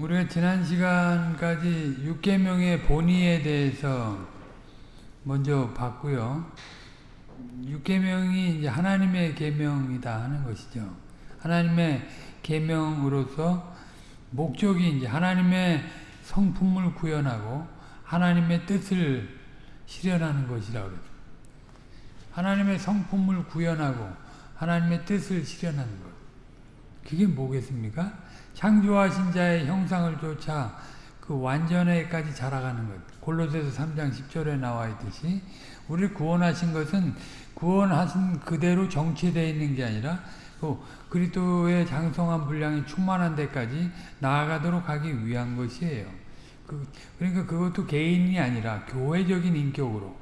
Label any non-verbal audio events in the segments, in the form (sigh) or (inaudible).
우리가 지난 시간까지 6계명의 본의에 대해서 먼저 봤고요. 6계명이 이제 하나님의 계명이다 하는 것이죠. 하나님의 계명으로서 목적이 이제 하나님의 성품을 구현하고 하나님의 뜻을 실현하는 것이라고 그래요. 하나님의 성품을 구현하고 하나님의 뜻을 실현하는 것. 그게 뭐겠습니까? 창조하신 자의 형상을 쫓아 그 완전에까지 자라가는 것. 골로새서 3장 10절에 나와 있듯이 우리를 구원하신 것은 구원하신 그대로 정체되어 있는 게 아니라 그 그리스도의 장성한 분량이 충만한 데까지 나아가도록 하기 위한 것이에요. 그, 그러니까 그것도 개인이 아니라 교회적인 인격으로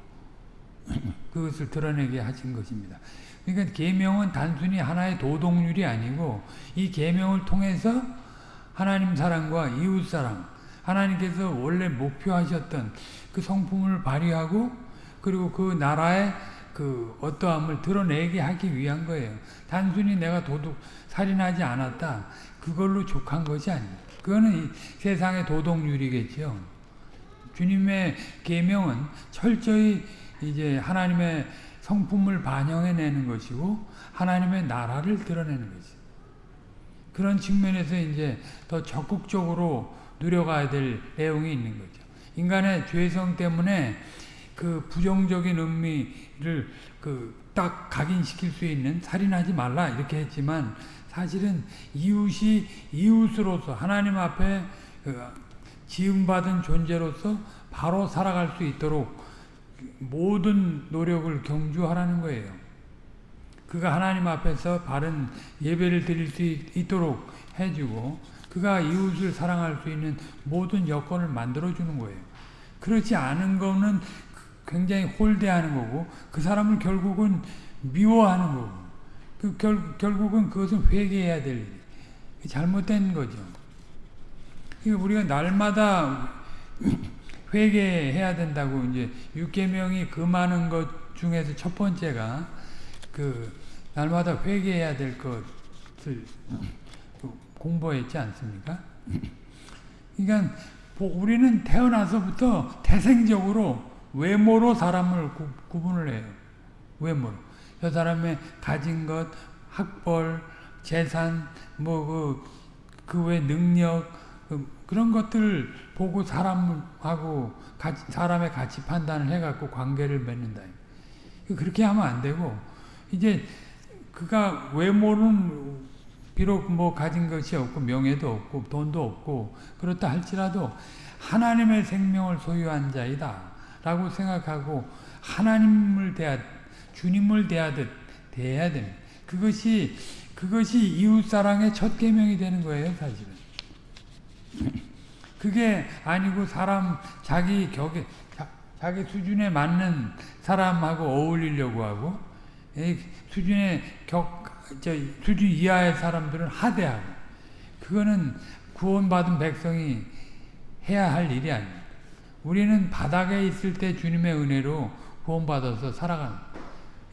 (clears throat) 그것을 드러내게 하신 것입니다. 그러니까 계명은 단순히 하나의 도덕률이 아니고 이 계명을 통해서 하나님 사랑과 이웃 사랑, 하나님께서 원래 목표하셨던 그 성품을 발휘하고 그리고 그 나라의 그 어떠함을 드러내게 하기 위한 거예요. 단순히 내가 도둑 살인하지 않았다. 그걸로 족한 것이 아니에요. 그거는 세상의 도덕률이겠죠. 주님의 계명은 철저히 이제 하나님의 성품을 반영해내는 것이고 하나님의 나라를 드러내는 것이 그런 측면에서 이제 더 적극적으로 누려가야 될 내용이 있는 거죠. 인간의 죄성 때문에 그 부정적인 의미를 그 딱 각인시킬 수 있는 살인하지 말라 이렇게 했지만 사실은 이웃이 이웃으로서 하나님 앞에 그 지음받은 존재로서 바로 살아갈 수 있도록 모든 노력을 경주하라는 거예요. 그가 하나님 앞에서 바른 예배를 드릴 수 있도록 해주고 그가 이웃을 사랑할 수 있는 모든 여건을 만들어주는 거예요. 그렇지 않은 거는 굉장히 홀대하는 거고 그 사람을 결국은 미워하는 거고 그 결, 결국은 그것은 회개해야 될 잘못된 거죠. 우리가 날마다 회개해야 된다고 이제 육계명이 그 많은 것 중에서 첫 번째가 그 날마다 회개해야 될 것을 공부했지 않습니까? 그러니까 우리는 태어나서부터 태생적으로 외모로 사람을 구, 구분을 해요. 외모로. 저 사람의 가진 것, 학벌, 재산, 뭐, 그, 그외 능력, 그, 그런 것들 보고 사람하고, 사람의 가치 판단을 해갖고 관계를 맺는다. 그렇게 하면 안 되고, 이제, 그가 외모는 비록 뭐 가진 것이 없고, 명예도 없고, 돈도 없고, 그렇다 할지라도, 하나님의 생명을 소유한 자이다. 라고 생각하고 하나님을 대하 주님을 대하듯 대해야 됩니다. 그것이 그것이 이웃 사랑의 첫 계명이 되는 거예요, 사실은. (laughs) 그게 아니고 사람 자기 격에 자, 기 수준에 맞는 사람하고 어울리려고 하고 수준의 격저 수준 이하의 사람들은 하대하고 그거는 구원받은 백성이 해야 할 일이 아니에요. 우리는 바닥에 있을 때 주님의 은혜로 구원받아서 살아가는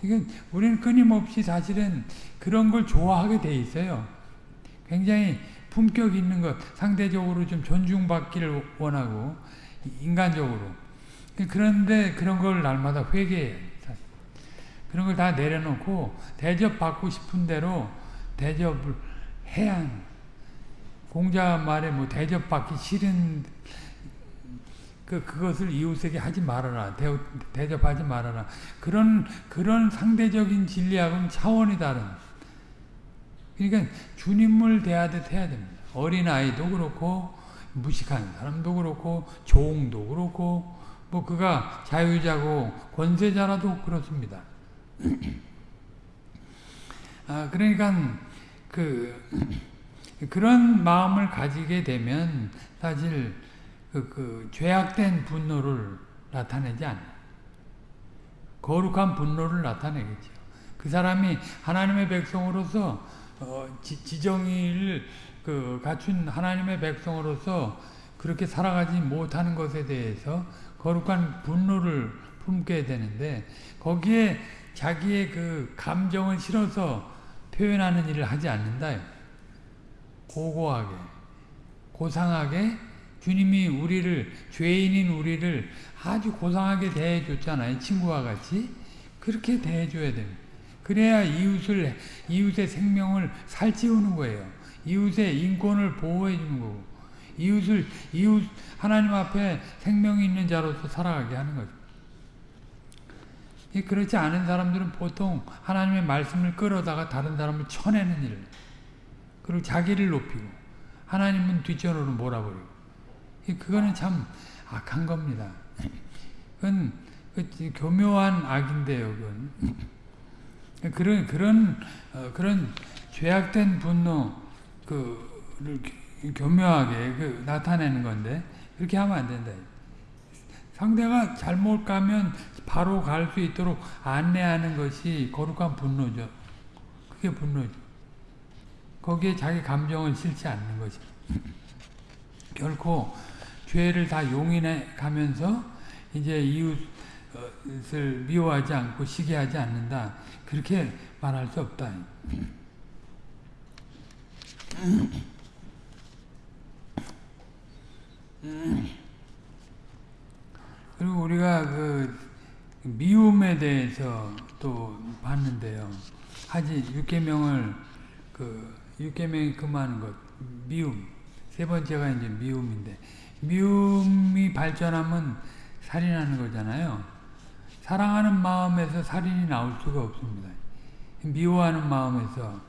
그러니까 우리는 끊임없이 사실은 그런 걸 좋아하게 돼 있어요. 굉장히 품격 있는 것, 상대적으로 좀 존중받기를 원하고 인간적으로. 그런데 그런 걸 날마다 회개해요. 그런 걸 다 내려놓고 대접받고 싶은 대로 대접을 해야 공자 말에 뭐 대접받기 싫은 그, 그것을 이웃에게 하지 말아라. 대, 대접하지 말아라. 그런, 그런 상대적인 진리하고는 차원이 다른. 그러니까 주님을 대하듯 해야 됩니다. 어린 아이도 그렇고, 무식한 사람도 그렇고, 종도 그렇고, 뭐 그가 자유자고 권세자라도 그렇습니다. 아, 그러니까 그, 그런 마음을 가지게 되면 사실 그, 그 죄악된 분노를 나타내지 않아요. 거룩한 분노를 나타내겠죠. 그 사람이 하나님의 백성으로서 어, 지, 정의를그 갖춘 하나님의 백성으로서 그렇게 살아가지 못하는 것에 대해서 거룩한 분노를 품게 되는데 거기에 자기의 그 감정을 실어서 표현하는 일을 하지 않는다. 고고하게 고상하게 주님이 우리를 죄인인 우리를 아주 고상하게 대해줬잖아요. 친구와 같이 그렇게 대해줘야 됩니다. 그래야 이웃을 이웃의 생명을 살찌우는 거예요. 이웃의 인권을 보호해 주는 거고 이웃을 이웃 하나님 앞에 생명이 있는 자로서 살아가게 하는 거죠. 그렇지 않은 사람들은 보통 하나님의 말씀을 끌어다가 다른 사람을 쳐내는 일을 그리고 자기를 높이고 하나님은 뒷전으로 몰아버리고 그거는 참 악한 겁니다. 그건 교묘한 악인데요. 그건 그런 그런 어, 그런 죄악된 분노 그를 교묘하게 그 나타내는 건데 그렇게 하면 안 된다. 상대가 잘못 가면 바로 갈 수 있도록 안내하는 것이 거룩한 분노죠. 그게 분노죠. 거기에 자기 감정을 실지 않는 거죠. 결코 죄를 다 용인해 가면서 이제 이웃을 미워하지 않고 시기하지 않는다. 그렇게 말할 수 없다. 그리고 우리가 그 미움에 대해서 또 봤는데요. 하지 육계명을 그 육계명이 금하는 것 미움 세 번째가 이제 미움인데 미움이 발전하면 살인하는 거잖아요. 사랑하는 마음에서 살인이 나올 수가 없습니다. 미워하는 마음에서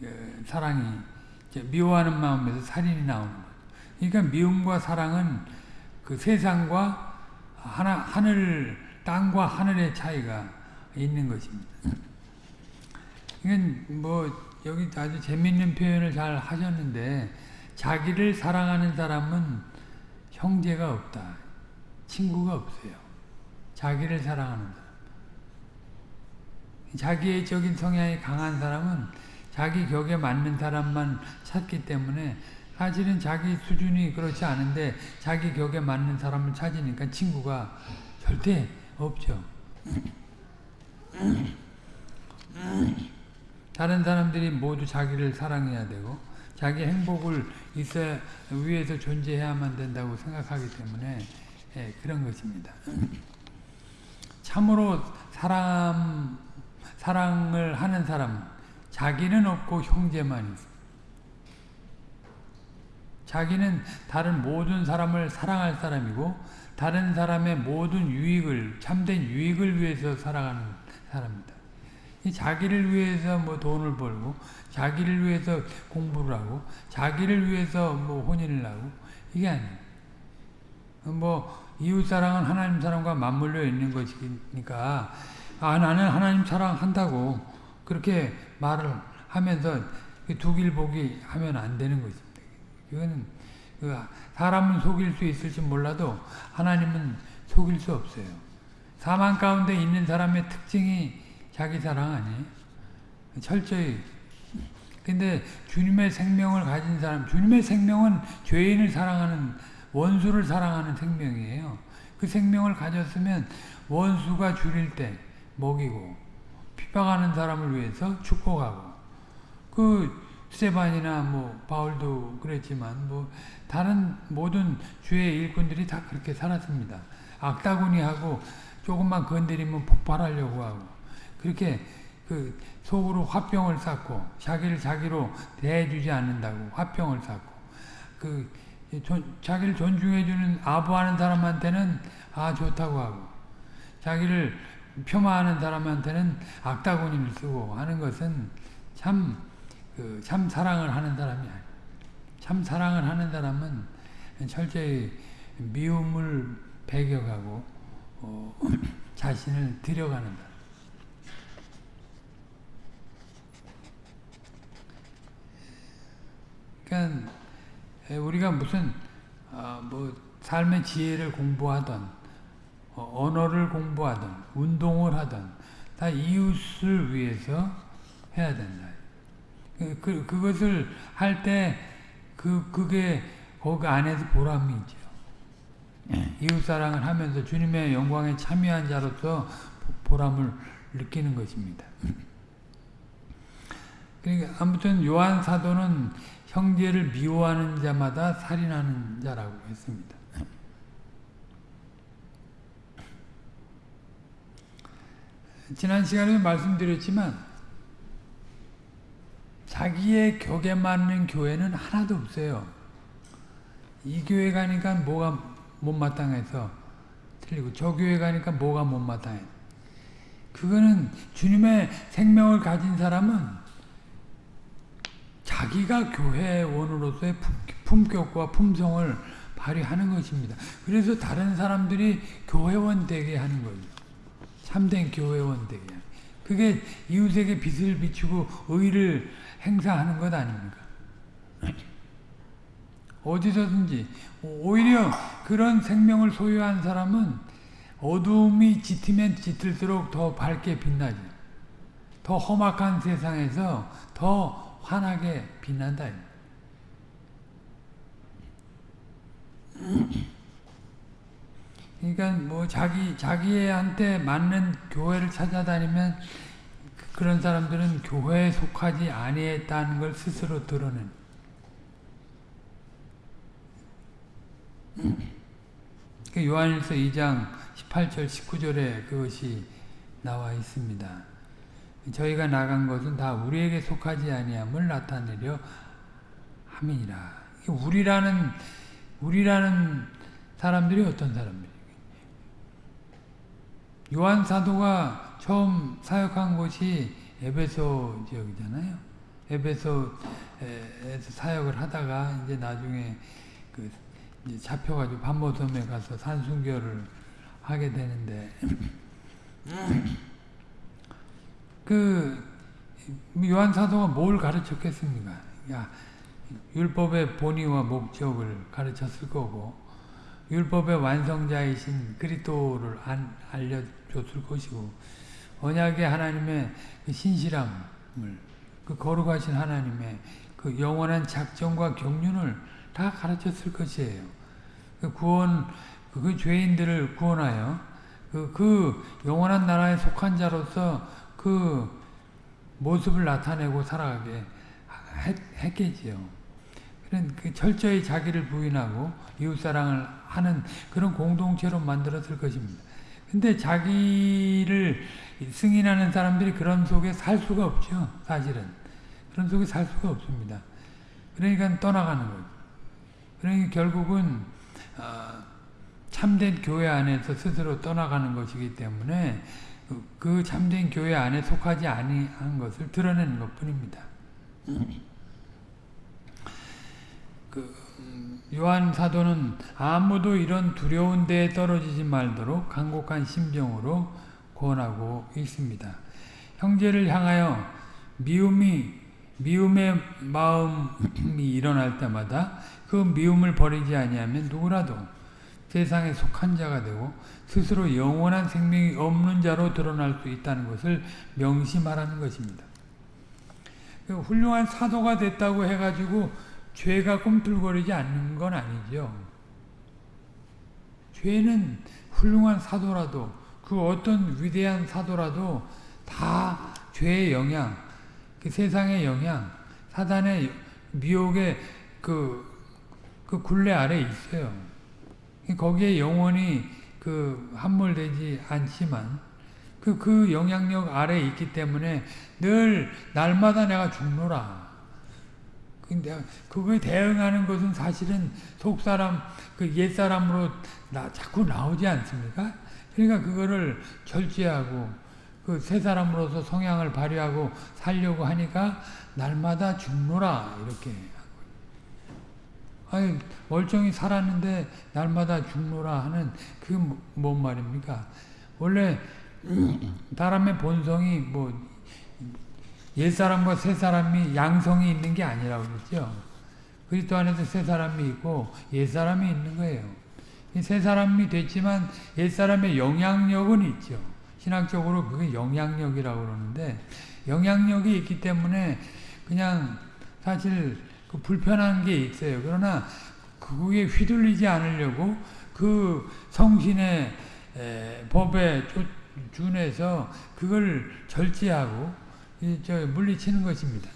그 사랑이 미워하는 마음에서 살인이 나오는 거예요. 그러니까 미움과 사랑은 그 세상과 하나, 하늘, 땅과 하늘의 차이가 있는 것입니다. 이건 뭐 여기 아주 재밌는 표현을 잘 하셨는데 자기를 사랑하는 사람은 형제가 없다. 친구가 없어요. 자기를 사랑하는 사람. 자기애적인 성향이 강한 사람은 자기 격에 맞는 사람만 찾기 때문에 사실은 자기 수준이 그렇지 않은데 자기 격에 맞는 사람을 찾으니까 친구가 절대 없죠. 다른 사람들이 모두 자기를 사랑해야 되고 자기 행복을 있어야 위에서 존재해야만 된다고 생각하기 때문에 예, 그런 것입니다. 참으로 사람 사랑을 하는 사람 자기는 없고 형제만 있습니다. 자기는 다른 모든 사람을 사랑할 사람이고 다른 사람의 모든 유익을 참된 유익을 위해서 살아가는 사람입니다. 자기를 위해서 뭐 돈을 벌고 자기를 위해서 공부를 하고 자기를 위해서 뭐 혼인을 하고 이게 아니에요. 뭐 이웃 사랑은 하나님 사랑과 맞물려 있는 것이니까 아 나는 하나님 사랑한다고 그렇게 말을 하면서 두 길 보기 하면 안 되는 거죠. 이거는 그 사람은 속일 수 있을지 몰라도 하나님은 속일 수 없어요. 사망 가운데 있는 사람의 특징이 자기 사랑 아니에요? 철저히. 근데 주님의 생명을 가진 사람, 주님의 생명은 죄인을 사랑하는, 원수를 사랑하는 생명이에요. 그 생명을 가졌으면 원수가 줄일 때 먹이고, 핍박하는 사람을 위해서 축복하고, 그 스테반이나 뭐 바울도 그랬지만 뭐 다른 모든 주의 일꾼들이 다 그렇게 살았습니다. 악다구니 하고 조금만 건드리면 폭발하려고 하고 그렇게 그 속으로 화병을 쌓고 자기를 자기로 대해주지 않는다고 화병을 쌓고 그 존, 자기를 존중해주는 아부하는 사람한테는 아 좋다고 하고 자기를 폄하하는 사람한테는 악다구니를 쓰고 하는 것은 참 그 참 사랑을 하는 사람이 아니에요. 참 사랑을 하는 사람은 철저히 미움을 배격하고 어, (clears throat) 자신을 들여가는 다 그러니까 우리가 무슨 어, 뭐 삶의 지혜를 공부하던 어, 언어를 공부하던 운동을 하던 다 이웃을 위해서 해야 된다. 그, 그, 그것을 할 때, 그, 그게, 거기 안에서 보람이 있죠. 예. 이웃사랑을 하면서 주님의 영광에 참여한 자로서 보람을 느끼는 것입니다. (laughs) 그러니까 아무튼 요한 사도는 형제를 미워하는 자마다 살인하는 자라고 했습니다. 지난 시간에 말씀드렸지만 자기의 격에 맞는 교회는 하나도 없어요. 이 교회 가니까 뭐가 못마땅해서 틀리고 저 교회 가니까 뭐가 못마땅해. 그거는 주님의 생명을 가진 사람은 자기가 교회원으로서의 품격과 품성을 발휘하는 것입니다. 그래서 다른 사람들이 교회원 되게 하는 거죠. 참된 교회원 되게. 그게 이웃에게 빛을 비추고 의를 행사하는 것 아닙니까? 어디서든지 오히려 그런 생명을 소유한 사람은 어둠이 짙으면 짙을수록 더 밝게 빛나지. 더 험악한 세상에서 더 환하게 빛난다. 그러니까 뭐 자기 자기한테 맞는 교회를 찾아다니면 그런 사람들은 교회에 속하지 아니했다는 걸 스스로 드러낸. 그 요한일서 2장 18절 19절에 그것이 나와 있습니다. 저희가 나간 것은 다 우리에게 속하지 아니함을 나타내려 함이니라. 우리라는 우리라는 사람들이 어떤 사람들이? 요한 사도가 처음 사역한 곳이 에베소 지역이잖아요. 에베소에서 사역을 하다가 이제 나중에 그 이제 잡혀가지고 반모섬에 가서 산순교를 하게 되는데 (clears throat) 그 요한 사도가 뭘 가르쳤겠습니까? 야 율법의 본의와 목적을 가르쳤을 거고 율법의 완성자이신 그리스도를 알려줬을 것이고 언약의 하나님의 그 신실함을 그 거룩하신 하나님의 그 영원한 작정과 경륜을 다 가르쳤을 것이에요. 그 구원 그 죄인들을 구원하여 그, 그 영원한 나라에 속한 자로서 그 모습을 나타내고 살아가게 했, 했겠지요. 그런 그 철저히 자기를 부인하고 이웃사랑을 하는 그런 공동체로 만들었을 것입니다. 근데 자기를 승인하는 사람들이 그런 속에 살 수가 없죠. 사실은. 그런 속에 살 수가 없습니다. 그러니까 떠나가는 거죠. 그러니까 결국은 어, 참된 교회 안에서 스스로 떠나가는 것이기 때문에 그, 그 참된 교회 안에 속하지 아니한 것을 드러내는 것뿐입니다. 그 요한 사도는 아무도 이런 두려운 데에 떨어지지 말도록 간곡한 심정으로 권하고 있습니다. 형제를 향하여 미움이 미움의 마음이 일어날 때마다 그 미움을 버리지 아니하면 누구라도 세상에 속한 자가 되고 스스로 영원한 생명이 없는 자로 드러날 수 있다는 것을 명심하라는 것입니다. 그 훌륭한 사도가 됐다고 해가지고 죄가 꿈틀거리지 않는 건 아니죠. 죄는 훌륭한 사도라도 그 어떤 위대한 사도라도 다 죄의 영향, 그 세상의 영향, 사단의 미혹의 그, 그 굴레 아래 있어요. 거기에 영원히 그 함몰되지 않지만 그, 그 영향력 아래 있기 때문에 늘 날마다 내가 죽노라. 근데 그거에 대응하는 것은 사실은 속사람, 그 옛사람으로 나, 자꾸 나오지 않습니까? 그러니까 그거를 절제하고 그 새 사람으로서 성향을 발휘하고 살려고 하니까 날마다 죽노라 이렇게 아니 멀쩡히 살았는데 날마다 죽노라 하는 그게 뭐, 뭔 말입니까? 원래 (clears throat) 사람의 본성이 뭐 옛 사람과 새 사람이 양성이 있는 게 아니라고 그랬죠. 그리스도 안에서 새 사람이 있고 옛 사람이 있는 거예요. 새 사람이 됐지만 옛 사람의 영향력은 있죠. 신학적으로 그게 영향력이라고 그러는데 영향력이 있기 때문에 그냥 사실 그 불편한 게 있어요. 그러나 그게 휘둘리지 않으려고 그 성신의 법에 준해서 그걸 절제하고 이, 저 물리치는 것입니다.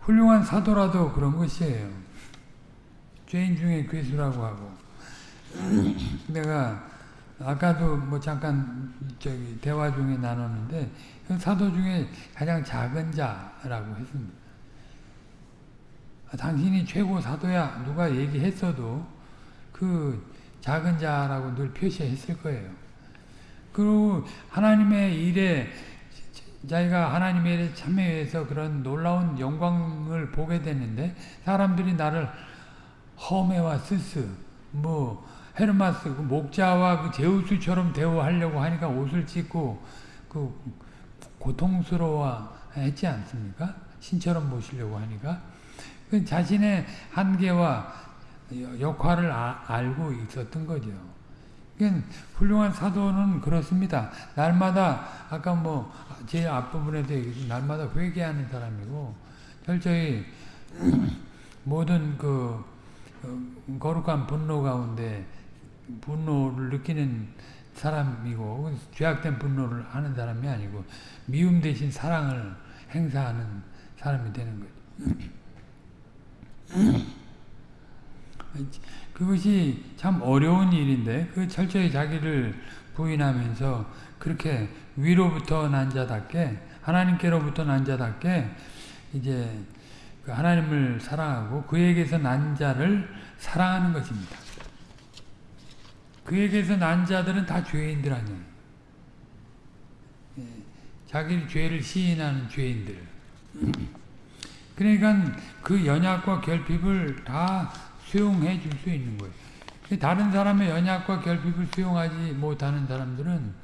훌륭한 사도라도 그런 것이에요. 죄인 중에 괴수라고 하고 내가 아까도 뭐 잠깐 저기 대화 중에 나눴는데 그 사도 중에 가장 작은 자라고 했습니다. 아, 당신이 최고 사도야 누가 얘기했어도 그 작은 자라고 늘 표시했을 거예요. 그리고 하나님의 일에 자기가 하나님의 일에 참여해서 그런 놀라운 영광을 보게 됐는데 사람들이 나를 허메와 스스 뭐 헤르마스 그 목자와 그 제우스처럼 대우하려고 하니까 옷을 찢고 그 고통스러워 했지 않습니까? 신처럼 모시려고 하니까 그 자신의 한계와 역할을 아, 알고 있었던 거죠. 그러니까 훌륭한 사도는 그렇습니다. 날마다 아까 뭐 제 앞부분에도 얘기했 날마다 회개하는 사람이고 철저히 (clears throat) 모든 그 거룩한 분노 가운데 분노를 느끼는 사람이고 죄악된 분노를 하는 사람이 아니고 미움 대신 사랑을 행사하는 사람이 되는 거죠. (clears throat) 그것이 참 어려운 일인데 그 철저히 자기를 부인하면서 그렇게 위로부터 난 자답게 하나님께로부터 난 자답게 이제 그 하나님을 사랑하고 그에게서 난 자를 사랑하는 것입니다. 그에게서 난 자들은 다 죄인들 아니에요. 예, 자기 죄를 시인하는 죄인들. 그러니까 그 연약과 결핍을 다 수용해 줄 수 있는 거예요. 다른 사람의 연약과 결핍을 수용하지 못하는 사람들은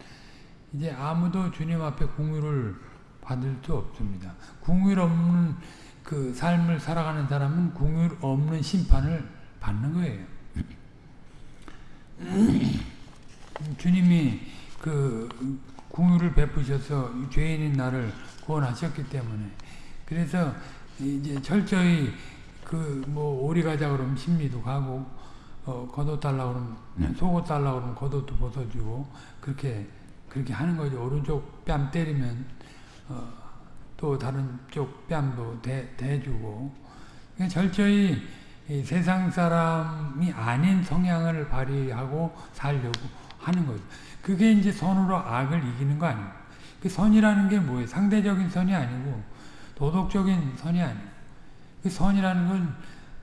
이제 아무도 주님 앞에 궁유를 받을 수 없습니다. 궁유 없는 그 삶을 살아가는 사람은 궁유 없는 심판을 받는 거예요. (clears throat) 주님이 그 궁유를 베푸셔서 죄인인 나를 구원하셨기 때문에 그래서 이제 철저히 그 뭐 오리 가자 그러면 심리도 가고 어 겉옷 달라 그러면 네. 속옷 달라 그러면 겉옷도 벗어주고 그렇게 그렇게 하는 거죠. 오른쪽 뺨 때리면 어, 또 다른 쪽 뺨도 대, 대주고 철저히 세상 사람이 아닌 성향을 발휘하고 살려고 하는 거죠. 그게 이제 선으로 악을 이기는 거 아니에요. 그 선이라는 게 뭐예요? 상대적인 선이 아니고 도덕적인 선이 아니에요. 그 선이라는 건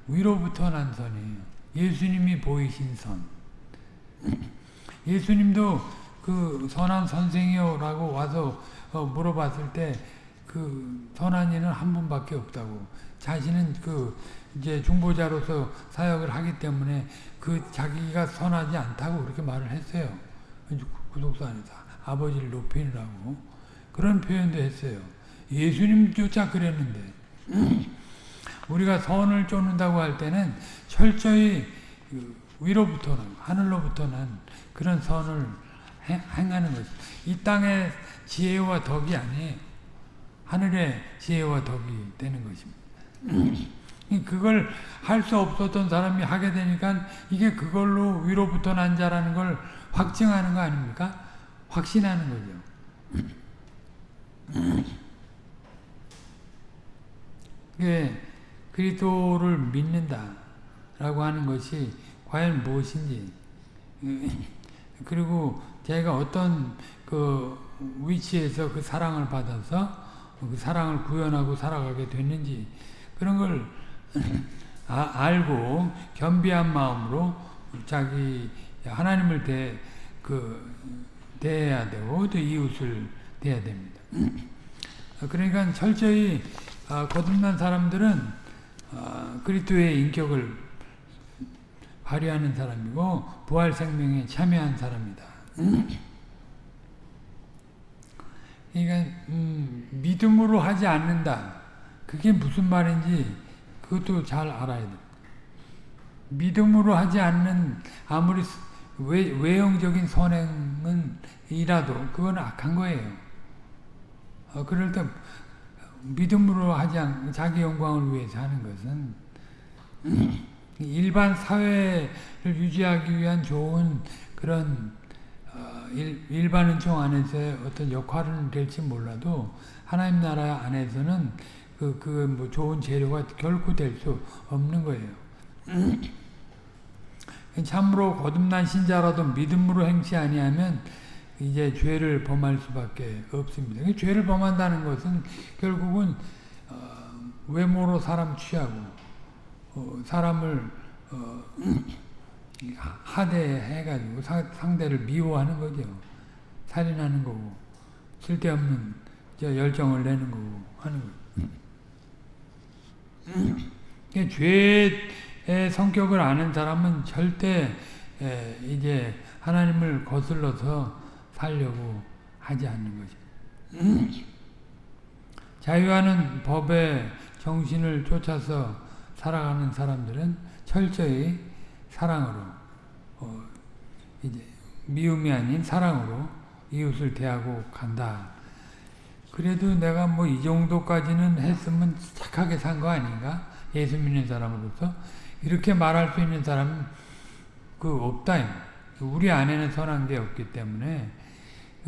위로부터 난 선이에요. 예수님이 보이신 선. 예수님도 그 선한 선생이요라고 와서 어 물어봤을 때 그 선한 이는 한 분밖에 없다고. 자신은 그 이제 중보자로서 사역을 하기 때문에 그 자기가 선하지 않다고 그렇게 말을 했어요. 구속사 안에서 아버지를 높이느라고 그런 표현도 했어요. 예수님조차 그랬는데 우리가 선을 쫓는다고 할 때는 철저히 그 위로부터는 하늘로부터는 그런 선을 행하는 것이 이 땅의 지혜와 덕이 아니에요. 하늘의 지혜와 덕이 되는 것입니다. 그걸 할 수 없었던 사람이 하게 되니까 이게 그걸로 위로부터 난 자라는 걸 확증하는 거 아닙니까? 확신하는 거죠. 그 그리스도를 믿는다라고 하는 것이 과연 무엇인지 (laughs) 그리고 제가 어떤 그 위치에서 그 사랑을 받아서 그 사랑을 구현하고 살아가게 됐는지 그런 걸 (laughs) 아, 알고 겸비한 마음으로 자기 하나님을 대, 그, 대해야 되고 또 이웃을 대해야 됩니다. (clears throat) 그러니까 철저히 아, 거듭난 사람들은 아, 그리스도의 인격을 발휘하는 사람이고 부활 생명에 참여한 사람이다. 그러니까 음, 믿음으로 하지 않는다. 그게 무슨 말인지 그것도 잘 알아야 돼. 믿음으로 하지 않는 아무리 외, 외형적인 선행은 이라도 그건 악한 거예요. 어, 그럴 때 믿음으로 하지 않 자기 영광을 위해서 하는 것은 일반 사회를 유지하기 위한 좋은 그런 어, 어, 일, 일반 은총 안에서의 어떤 역할은 될지 몰라도 하나님 나라 안에서는 그, 그, 뭐 좋은 재료가 결코 될 수 없는 거예요. 참으로 거듭난 신자라도 믿음으로 행치 아니하면 이제 죄를 범할 수밖에 없습니다. 죄를 범한다는 것은 결국은 어, 외모로 사람 취하고 어, 사람을 어, (clears throat) 하대해가지고 상대를 미워하는 거죠. 살인하는 거고 쓸데없는 열정을 내는 거고 하는 거예요. (clears throat) 죄의 성격을 아는 사람은 절대 이제 하나님을 거슬러서 살려고 하지 않는 거죠. 자유하는 법의 정신을 쫓아서 살아가는 사람들은 철저히 사랑으로 어, 이제 미움이 아닌 사랑으로 이웃을 대하고 간다. 그래도 내가 뭐 이 정도까지는 했으면 착하게 산 거 아닌가? 예수 믿는 사람으로서 이렇게 말할 수 있는 사람은 그 없다. 우리 안에는 선한 게 없기 때문에 그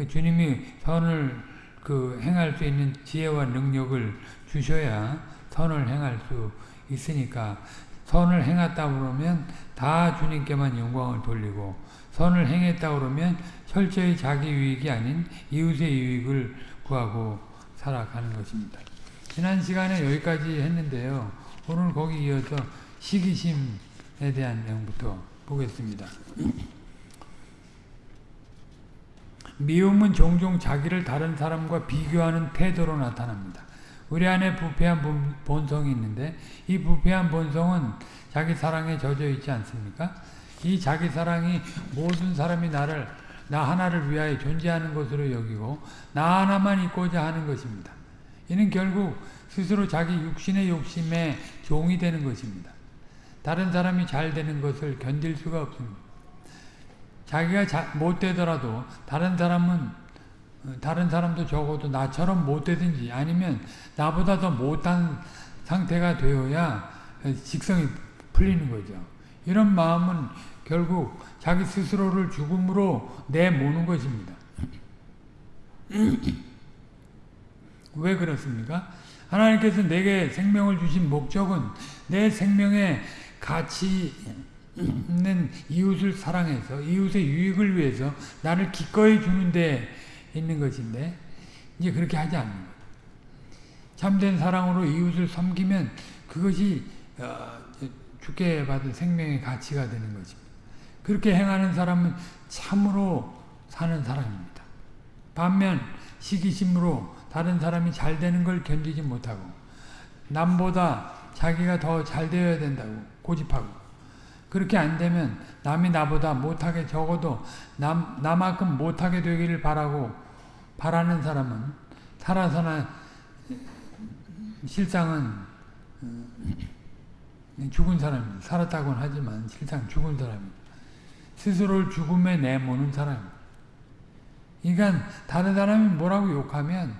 주님이 선을 그 행할 수 있는 지혜와 능력을 주셔야 선을 행할 수 있으니까 선을 행했다 그러면 다 주님께만 영광을 돌리고 선을 행했다 그러면 철저히 자기 유익이 아닌 이웃의 유익을 구하고 살아가는 것입니다. 지난 시간에 여기까지 했는데요. 오늘 거기 이어서 시기심에 대한 내용부터 보겠습니다. 미움은 종종 자기를 다른 사람과 비교하는 태도로 나타납니다. 우리 안에 부패한 본성이 있는데 이 부패한 본성은 자기 사랑에 젖어 있지 않습니까? 이 자기 사랑이 모든 사람이 나를 나 하나를 위하여 존재하는 것으로 여기고 나 하나만 있고자 하는 것입니다. 이는 결국 스스로 자기 육신의 욕심에 종이 되는 것입니다. 다른 사람이 잘 되는 것을 견딜 수가 없습니다. 자기가 자, 못 되더라도 다른 사람은 어, 다른 사람도 적어도 나처럼 못 되든지 아니면 나보다 더 못한 상태가 되어야 직성이 풀리는 거죠. 이런 마음은 결국 자기 스스로를 죽음으로 내모는 것입니다. (clears throat) 왜 그렇습니까? 하나님께서 내게 생명을 주신 목적은 내 생명의 가치 있는 이웃을 사랑해서 이웃의 유익을 위해서 나를 기꺼이 주는 데 있는 것인데 이제 그렇게 하지 않는. 참된 사랑으로 이웃을 섬기면 그것이 어, 주께 받은 생명의 가치가 되는 것입니다. 그렇게 행하는 사람은 참으로 사는 사람입니다. 반면 시기심으로 다른 사람이 잘 되는 걸 견디지 못하고 남보다 자기가 더 잘 되어야 된다고 고집하고 그렇게 안 되면 남이 나보다 못하게 적어도 남, 나만큼 못하게 되기를 바라고 바라는 사람은 살아서나 실상은 어, 죽은 사람입니다. 살았다고는 하지만 실상 죽은 사람입니다. 스스로를 죽음에 내모는 사람입니다. 그러니까 다른 사람이 뭐라고 욕하면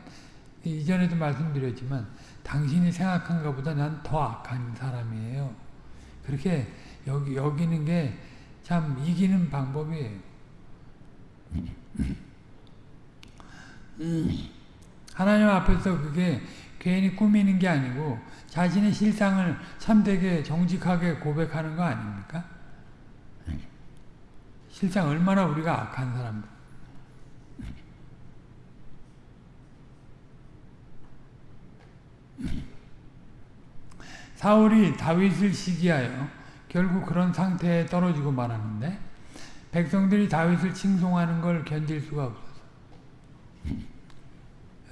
이전에도 말씀드렸지만 당신이 생각한 것보다 난 더 악한 사람이에요. 그렇게 여기, 여기는 게 참 이기는 방법이에요. 하나님 앞에서 그게 괜히 꾸미는 게 아니고 자신의 실상을 참되게 정직하게 고백하는 거 아닙니까? 실상 얼마나 우리가 악한 사람들. 사울이 다윗을 시기하여 결국 그런 상태에 떨어지고 말았는데 백성들이 다윗을 칭송하는 걸 견딜 수가 없어서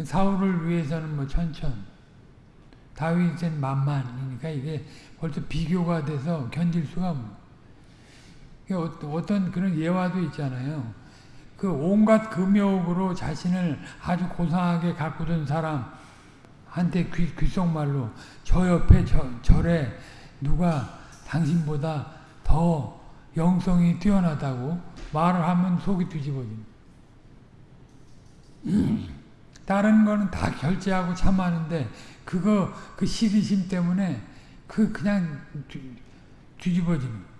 사울을 위해서는 뭐 천천 다윗은 만만이니까 이게 벌써 비교가 돼서 견딜 수가 없는 어떤 그런 예화도 있잖아요. 그 온갖 금욕으로 자신을 아주 고상하게 가꾸던 사람한테 귀, 귓속말로 저 옆에 저, 절에 누가 당신보다 더 영성이 뛰어나다고 말을 하면 속이 뒤집어집니다. (clears throat) 다른 거는 다 결제하고 참하는데 그거 그 시기심 때문에 그 그냥 뒤, 뒤집어지는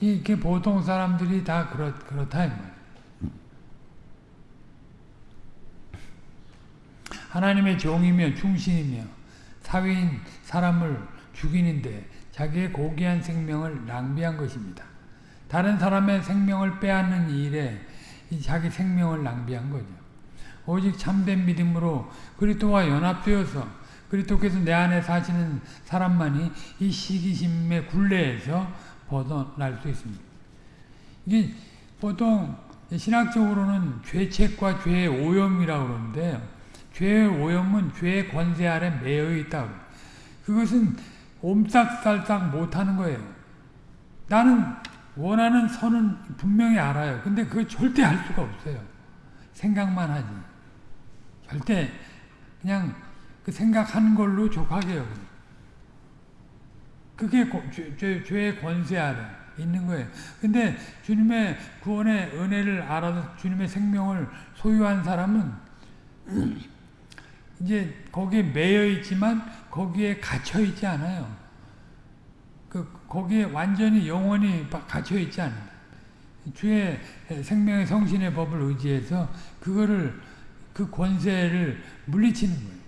이게 보통 사람들이 다 그렇, 그렇다. 하나님의 종이며 충신이며 사위인 사람을 죽이는데 자기의 고귀한 생명을 낭비한 것입니다. 다른 사람의 생명을 빼앗는 일에 자기 생명을 낭비한 거죠. 오직 참된 믿음으로 그리스도와 연합되어서 그리스도께서 내 안에 사시는 사람만이 이 시기심의 굴레에서 벗어날 수 있습니다. 이게 보통 신학적으로는 죄책과 죄의 오염이라고 그러는데요. 죄의 오염은 죄의 권세 아래 매여 있다. 그것은 옴싹살싹 못하는 거예요. 나는 원하는 선은 분명히 알아요. 근데 그거 절대 할 수가 없어요. 생각만 하지. 절대 그냥 그 생각하는 걸로 족하게요. 그게 죄, 죄, 죄의 권세 아래 있는 거예요. 근데 주님의 구원의 은혜를 알아서 주님의 생명을 소유한 사람은 이제 거기에 매여 있지만 거기에 갇혀 있지 않아요. 그 거기에 완전히 영원히 갇혀 있지 않아요. 주의 생명의 성신의 법을 의지해서 그거를 그 권세를 물리치는 거예요.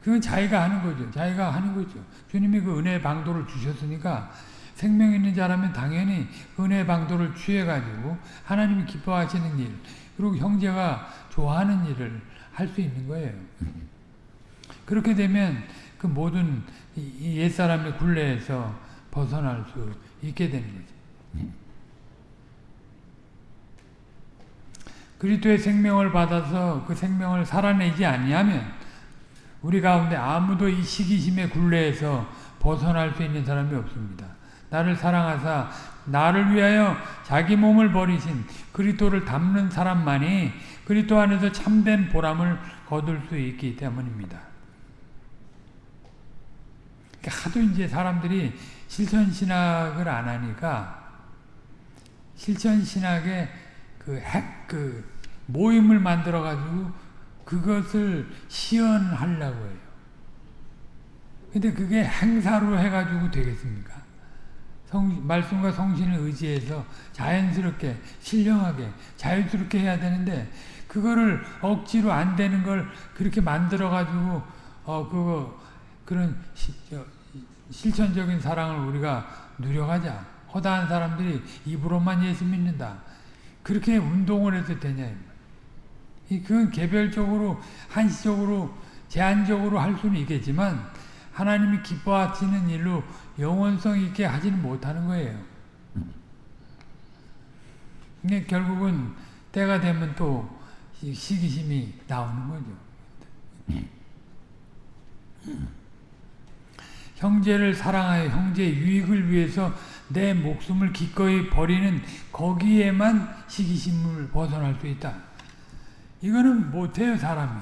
그건 자기가 하는 거죠. 자기가 하는 거죠. 주님이 그 은혜의 방도를 주셨으니까 생명 있는 자라면 당연히 은혜의 방도를 취해가지고 하나님이 기뻐하시는 일, 그리고 형제가 좋아하는 일을 할 수 있는 거예요. 그렇게 되면 그 모든 옛사람의 굴레에서 벗어날 수 있게 거죠. 그리스도의 생명을 받아서 그 생명을 살아내지 아니하면 우리 가운데 아무도 이 시기심의 굴레에서 벗어날 수 있는 사람이 없습니다. 나를 사랑하사 나를 위하여 자기 몸을 버리신 그리스도를 담는 사람만이 그리스도 안에서 참된 보람을 거둘 수 있기 때문입니다. 그러니까 하도 이제 사람들이 실천 신학을 안 하니까 실천 신학의 그 핵, 그 모임을 만들어 가지고 그것을 시연하려고 해요. 근데 그게 행사로 해가지고 되겠습니까? 성, 말씀과 성신을 의지해서 자연스럽게, 신령하게, 자유스럽게 해야 되는데, 그거를 억지로 안 되는 걸 그렇게 만들어 가지고, 어, 그거, 그런 시, 저, 실천적인 사랑을 우리가 누려가자. 허다한 사람들이 입으로만 예수 믿는다. 그렇게 운동을 해도 되냐. 그건 개별적으로, 한시적으로, 제한적으로 할 수는 있겠지만, 하나님이 기뻐하시는 일로 영원성 있게 하지는 못하는 거예요. 근데 결국은 때가 되면 또 시기심이 나오는 거죠. 형제를 사랑하여 형제의 유익을 위해서 내 목숨을 기꺼이 버리는 거기에만 시기심을 벗어날 수 있다. 이거는 못해요, 사람이.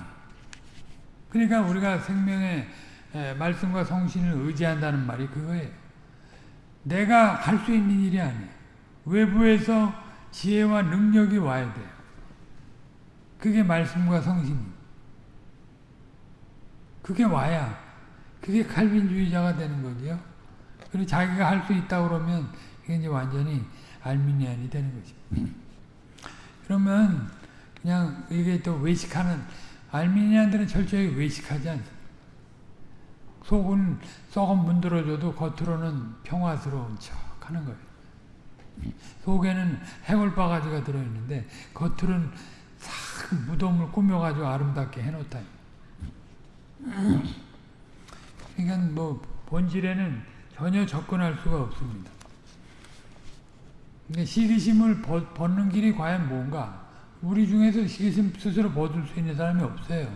그러니까 우리가 생명의 말씀과 성신을 의지한다는 말이 그거예요. 내가 할 수 있는 일이 아니에요. 외부에서 지혜와 능력이 와야 돼요. 그게 말씀과 성신입니다. 그게 와야 그게 칼빈주의자가 되는 거죠. 그리고 자기가 할 수 있다 그러면 이게 이제 완전히 알미니안이 되는 거죠. (clears throat) 그러면 그냥 이게 또 외식하는 알미니안들은 철저히 외식하지 않습니다. 속은 썩은 문드러져도 겉으로는 평화스러운 척 하는 거예요. 속에는 해골바가지가 들어있는데 겉으로는 싹 무덤을 꾸며가지고 아름답게 해놓다. 그러니까 뭐 본질에는 전혀 접근할 수가 없습니다. 근데 시기심을 벗는 길이 과연 뭔가? 우리 중에서 시기심 스스로 벗을 수 있는 사람이 없어요.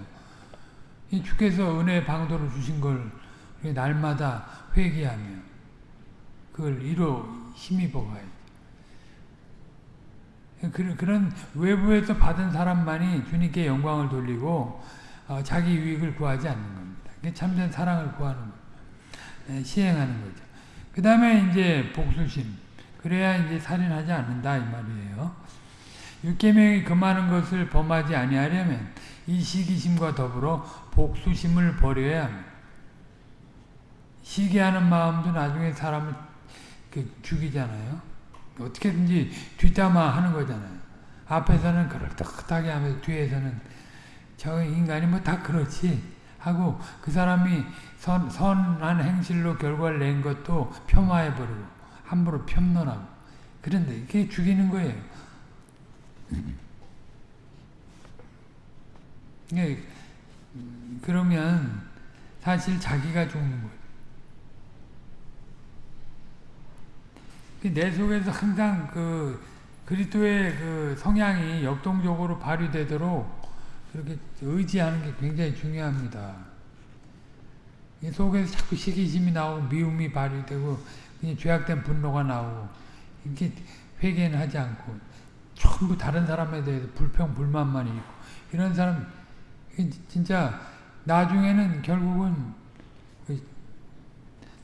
이 주께서 은혜의 방도를 주신 걸 날마다 회개하며 그걸 이로 힘입어 가야지. 그런 외부에서 받은 사람만이 주님께 영광을 돌리고 어, 자기 유익을 구하지 않는 겁니다. 참된 사랑을 구하는 거 시행하는 거죠. 그 다음에 이제 복수심. 그래야 이제 살인하지 않는다 이 말이에요. 육계명이 금하는 것을 범하지 아니하려면 이 시기심과 더불어 복수심을 버려야 합니다. 시기하는 마음도 나중에 사람을 그 죽이잖아요. 어떻게든지 뒷담화 하는 거잖아요. 앞에서는 그럴듯하게 하면서 뒤에서는 저 인간이 뭐 다 그렇지 하고 그 사람이 선, 선한 행실로 결과를 낸 것도 폄하해버리고 함부로 폄론하고 그런데 이게 죽이는 거예요. 예, 그러면 사실 자기가 죽는 거예요. 내 속에서 항상 그 그리스도의 그 성향이 역동적으로 발휘되도록 그렇게 의지하는 게 굉장히 중요합니다. 이 속에서 자꾸 시기심이 나오고 미움이 발휘되고 그냥 죄악된 분노가 나오고 이게 회개는 하지 않고 전부 다른 사람에 대해서 불평 불만만 있고 이런 사람 진짜 나중에는 결국은 그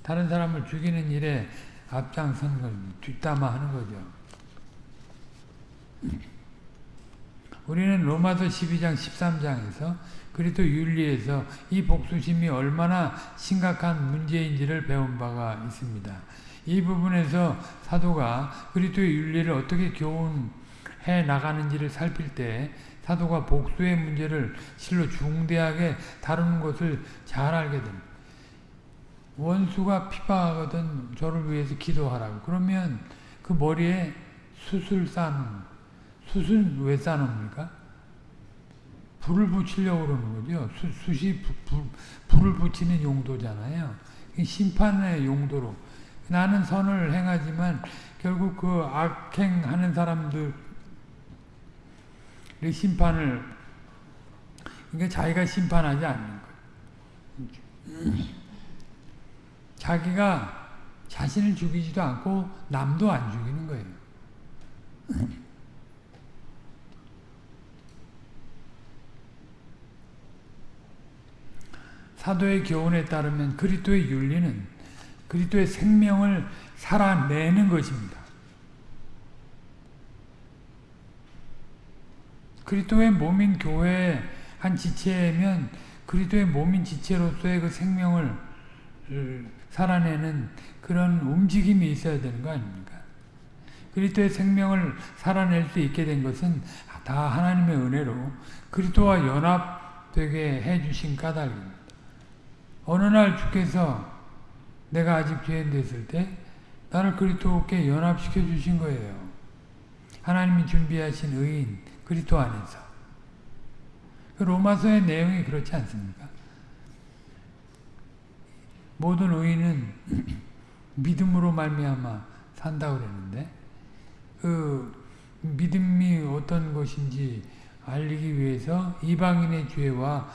다른 사람을 죽이는 일에 앞장서는 걸 뒷담화하는 거죠. 우리는 로마서 12장 13장에서 그리스도 윤리에서 이 복수심이 얼마나 심각한 문제인지를 배운 바가 있습니다. 이 부분에서 사도가 그리스도의 윤리를 어떻게 교훈해 나가는지를 살필 때 사도가 복수의 문제를 실로 중대하게 다루는 것을 잘 알게 됩니다. 원수가 핍박하거든 저를 위해서 기도하라고. 그러면 그 머리에 숯을 쌓는 숯은 왜 쌓습니까? 불을 붙이려고 그러는 거죠. 부, 불, 불을 붙이는 용도잖아요. 심판의 용도로. 나는 선을 행하지만 결국 그 악행하는 사람들 심판을 그러니까 자기가 심판하지 않는 거예요. 자기가 자신을 죽이지도 않고 남도 안 죽이는 거예요. (laughs) 사도의 교훈에 따르면 그리스도의 윤리는 그리스도의 생명을 살아내는 것입니다. 그리스도의 몸인 교회의 한 지체면 그리스도의 몸인 지체로서의 그 생명을 살아내는 그런 움직임이 있어야 되는 거 아닙니까? 그리스도의 생명을 살아낼 수 있게 된 것은 다 하나님의 은혜로 그리스도와 연합되게 해주신 까닭입니다. 어느 날 주께서 내가 아직 죄인 됐을 때 나를 그리스도께 연합시켜 주신 거예요. 하나님이 준비하신 의인 그리스도 안에서. 그 로마서의 내용이 그렇지 않습니까? 모든 의인은 (clears throat) 믿음으로 말미암아 산다고 그랬는데 그 믿음이 어떤 것인지 알리기 위해서 이방인의 죄와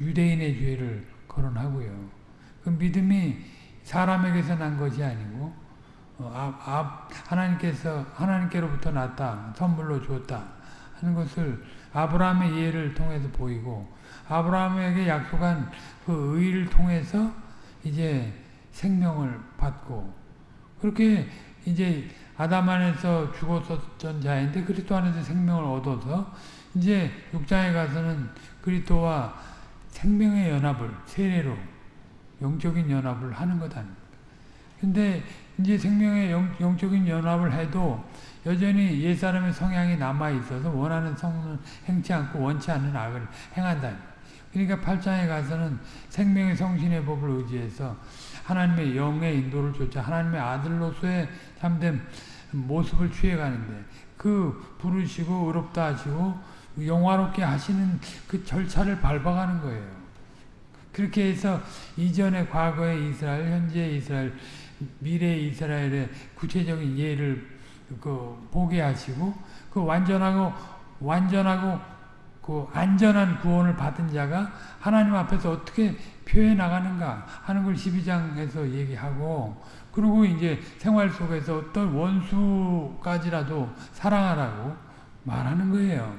유대인의 죄를 거론하고요. 그 믿음이 사람에게서 난 것이 아니고 어, 아, 아, 하나님께서 하나님께로부터 났다 선물로 줬다 하는 것을 아브라함의 예를 통해서 보이고 아브라함에게 약속한 그 의를 통해서 이제 생명을 받고 그렇게 이제 아담 안에서 죽었었던 자인데 그리스도 안에서 생명을 얻어서 이제 육장에 가서는 그리스도와 생명의 연합을 세례로 영적인 연합을 하는 것 아닙니까? 근데 이제 생명의 영, 영적인 연합을 해도 여전히 옛사람의 성향이 남아 있어서 원하는 성을 행치 않고 원치 않는 악을 행한다. 그러니까 8장에 가서는 생명의 성신의 법을 의지해서 하나님의 영의 인도를 쫓아 하나님의 아들로서의 참된 모습을 취해가는데 그 부르시고 의롭다 하시고 영화롭게 하시는 그 절차를 밟아가는 거예요. 그렇게 해서 이전의 과거의 이스라엘, 현재의 이스라엘, 미래의 이스라엘의 구체적인 예를 그 보게 하시고 그 완전하고 완전하고 그 안전한 구원을 받은 자가 하나님 앞에서 어떻게 표해 나가는가 하는 걸 12장에서 얘기하고 그리고 이제 생활 속에서 어떤 원수까지라도 사랑하라고 말하는 거예요.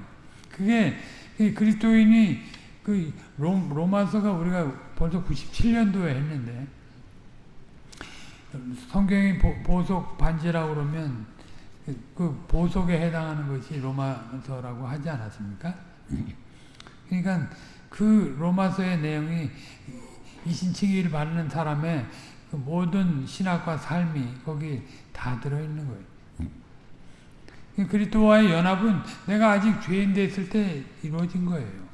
그게 그리스도인이 그 로마서가 우리가 벌써 97년도에 했는데 성경이 보 석 반지라고 그러면 그 보석에 해당하는 것이 로마서라고 하지 않았습니까? 그러니까 그 로마서의 내용이 이신칭의를 받는 사람의 그 모든 신학과 삶이 거기 다 들어있는 거예요. 그리스도와의 연합은 내가 아직 죄인 됐을 때 이루어진 거예요.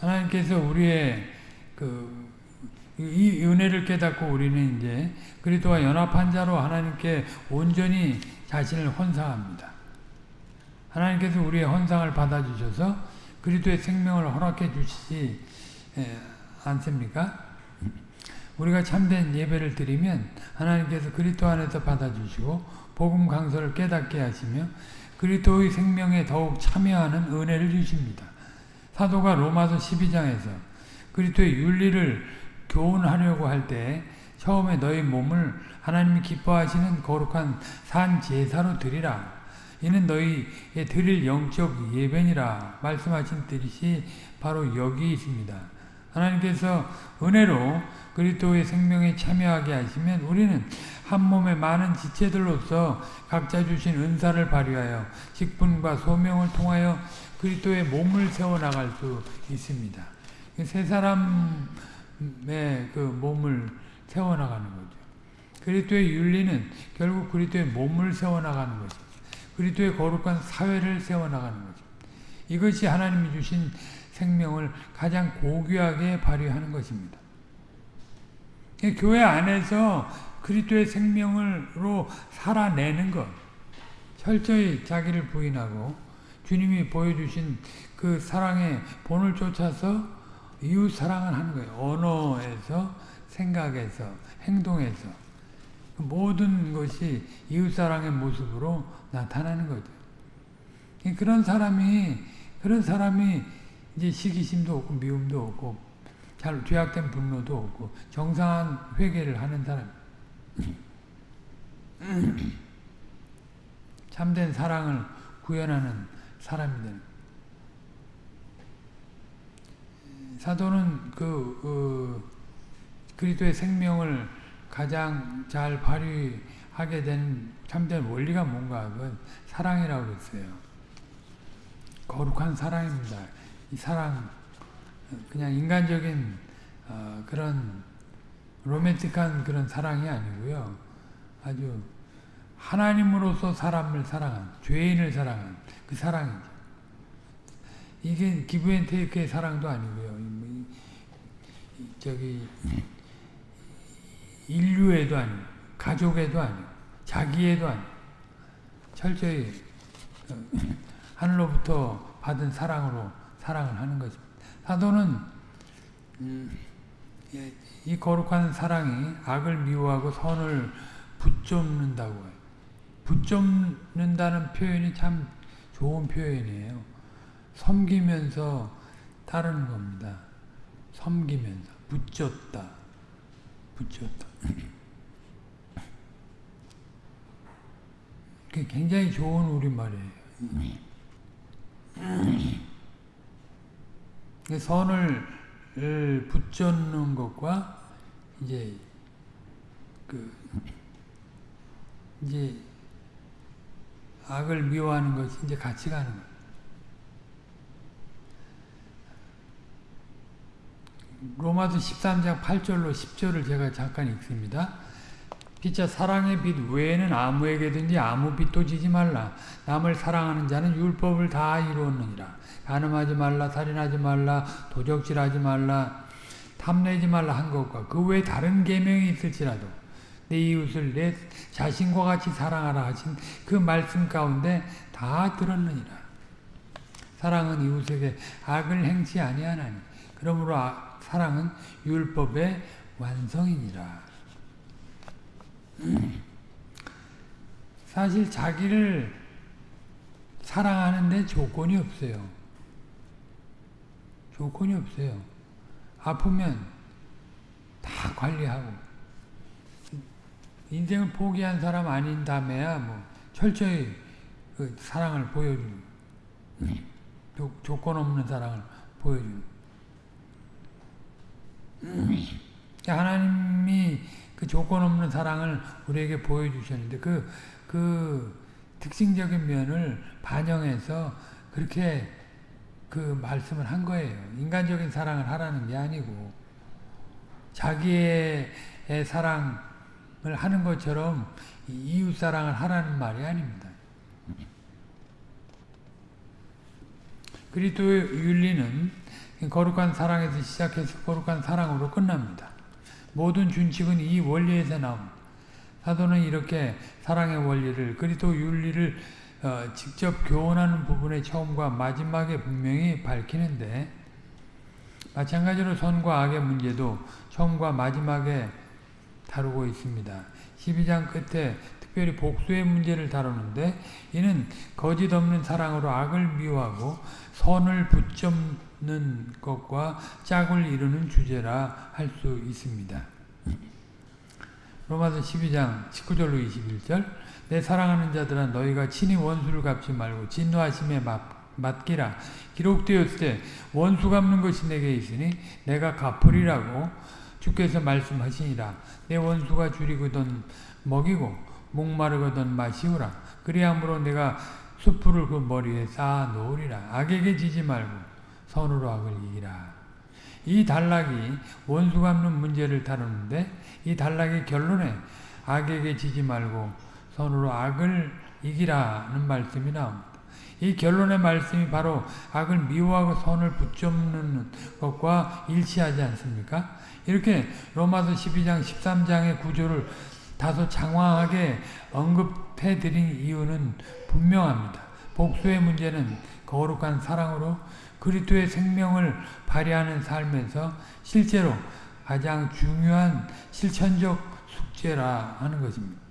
하나님께서 우리의 그 이 은혜를 깨닫고 우리는 이제 그리스도와 연합한 자로 하나님께 온전히 자신을 헌상합니다. 하나님께서 우리의 헌상을 받아주셔서 그리스도의 생명을 허락해 주시지 않습니까? 우리가 참된 예배를 드리면 하나님께서 그리스도 안에서 받아주시고 복음 강서를 깨닫게 하시며 그리스도의 생명에 더욱 참여하는 은혜를 주십니다. 사도가 로마서 12장에서 그리스도의 윤리를 교훈하려고 할 때 처음에 너희 몸을 하나님이 기뻐하시는 거룩한 산 제사로 드리라. 이는 너희의 드릴 영적 예배니라 말씀하신 뜻이 바로 여기 있습니다. 하나님께서 은혜로 그리스도의 생명에 참여하게 하시면 우리는 한 몸의 많은 지체들로서 각자 주신 은사를 발휘하여 직분과 소명을 통하여 그리스도의 몸을 세워 나갈 수 있습니다. 세 사람의 그 몸을 세워 나가는 거죠. 그리스도의 윤리는 결국 그리스도의 몸을 세워 나가는 것입니다. 그리스도의 거룩한 사회를 세워나가는 거죠. 이것이 하나님이 주신 생명을 가장 고귀하게 발휘하는 것입니다. 교회 안에서 그리스도의 생명으로 살아내는 것, 철저히 자기를 부인하고 주님이 보여주신 그 사랑의 본을 쫓아서 이웃 사랑을 하는 거예요. 언어에서, 생각에서, 행동에서 모든 것이 이웃 사랑의 모습으로 나타나는 거죠. 그런 사람이 그런 사람이 이제 시기심도 없고 미움도 없고 잘 죄악된 분노도 없고 정상한 회개를 하는 사람 (clears throat) 참된 사랑을 구현하는 사람이 사도는 그 어, 그리스도의 생명을 가장 잘 발휘하게 된 참된 원리가 뭔가 그건 사랑이라고 그랬어요. 거룩한 사랑입니다. 이 사랑 그냥 인간적인 어, 그런 로맨틱한 그런 사랑이 아니고요. 아주 하나님으로서 사람을 사랑한 죄인을 사랑한 그 사랑이죠. 이게 기브앤테이크의 사랑도 아니고요. 뭐 저기 인류에도 아니고 가족에도 아니고 자기에도 아니고 철저히 어, (laughs) 하늘로부터 받은 사랑으로 사랑을 하는 것입니다. 사도는 음, 예, 이 거룩한 사랑이 악을 미워하고 선을 붙잡는다고 해요. 붙잡는다는 표현이 참 좋은 표현이에요. 섬기면서 따르는 겁니다. 섬기면서 붙잡다. 붙잡다. 굉장히 좋은 우리말이에요. 선을 붙잡는 것과 이제 그 이제 악을 미워하는 것이 이제 같이 가는 거예요. 로마서 13장 8절로 10절을 제가 잠깐 읽습니다. 피자 사랑의 빛 외에는 아무에게든지 아무 빛도 지지 말라. 남을 사랑하는 자는 율법을 다 이루었느니라. 간음하지 말라, 살인하지 말라, 도적질하지 말라, 탐내지 말라 한 것과 그 외에 다른 계명이 있을지라도 내 이웃을 내 자신과 같이 사랑하라 하신 그 말씀 가운데 다 들었느니라. 사랑은 이웃에게 악을 행치 아니하나니 그러므로 아, 사랑은 율법의 완성이니라. 사실 자기를 사랑하는데 조건이 없어요. 조건이 없어요. 아프면 다 관리하고 인생을 포기한 사람 아닌 다음에야 뭐 철저히 그 사랑을 보여주는 조, 조건 없는 사랑을 보여주는 하나님이 그 조건 없는 사랑을 우리에게 보여주셨는데 그, 그 특징적인 면을 반영해서 그렇게 그 말씀을 한 거예요. 인간적인 사랑을 하라는 게 아니고 자기의 사랑을 하는 것처럼 이웃 사랑을 하라는 말이 아닙니다. 그리스도의 윤리는 거룩한 사랑에서 시작해서 거룩한 사랑으로 끝납니다. 모든 준칙은 이 원리에서 나옵니다. 사도는 이렇게 사랑의 원리를 그리스도 윤리를 어, 직접 교훈하는 부분의 처음과 마지막에 분명히 밝히는데 마찬가지로 선과 악의 문제도 처음과 마지막에 다루고 있습니다. 12장 끝에 특별히 복수의 문제를 다루는데 이는 거짓 없는 사랑으로 악을 미워하고 선을 붙잡 는 것과 짝을 이루는 주제라 할 수 있습니다. 로마서 12장 19절로 21절 내 사랑하는 자들아 너희가 친히 원수를 갚지 말고 진노하심에 맡기라. 기록되었을 때 원수 갚는 것이 내게 있으니 내가 갚으리라고 주께서 말씀하시니라. 내 원수가 줄이거든 먹이고 목마르거든 마시우라. 그리함으로 내가 숯불을 그 머리에 쌓아 놓으리라. 악에게 지지 말고 선으로 악을 이기라 이 단락이 원수 갚는 문제를 다루는데 이 단락의 결론에 악에게 지지 말고 선으로 악을 이기라는 말씀이 나옵니다. 이 결론의 말씀이 바로 악을 미워하고 선을 붙잡는 것과 일치하지 않습니까? 이렇게 로마서 12장 13장의 구조를 다소 장황하게 언급해 드린 이유는 분명합니다. 복수의 문제는 거룩한 사랑으로 그리스도의 생명을 발휘하는 삶에서 실제로 가장 중요한 실천적 숙제라 하는 것입니다.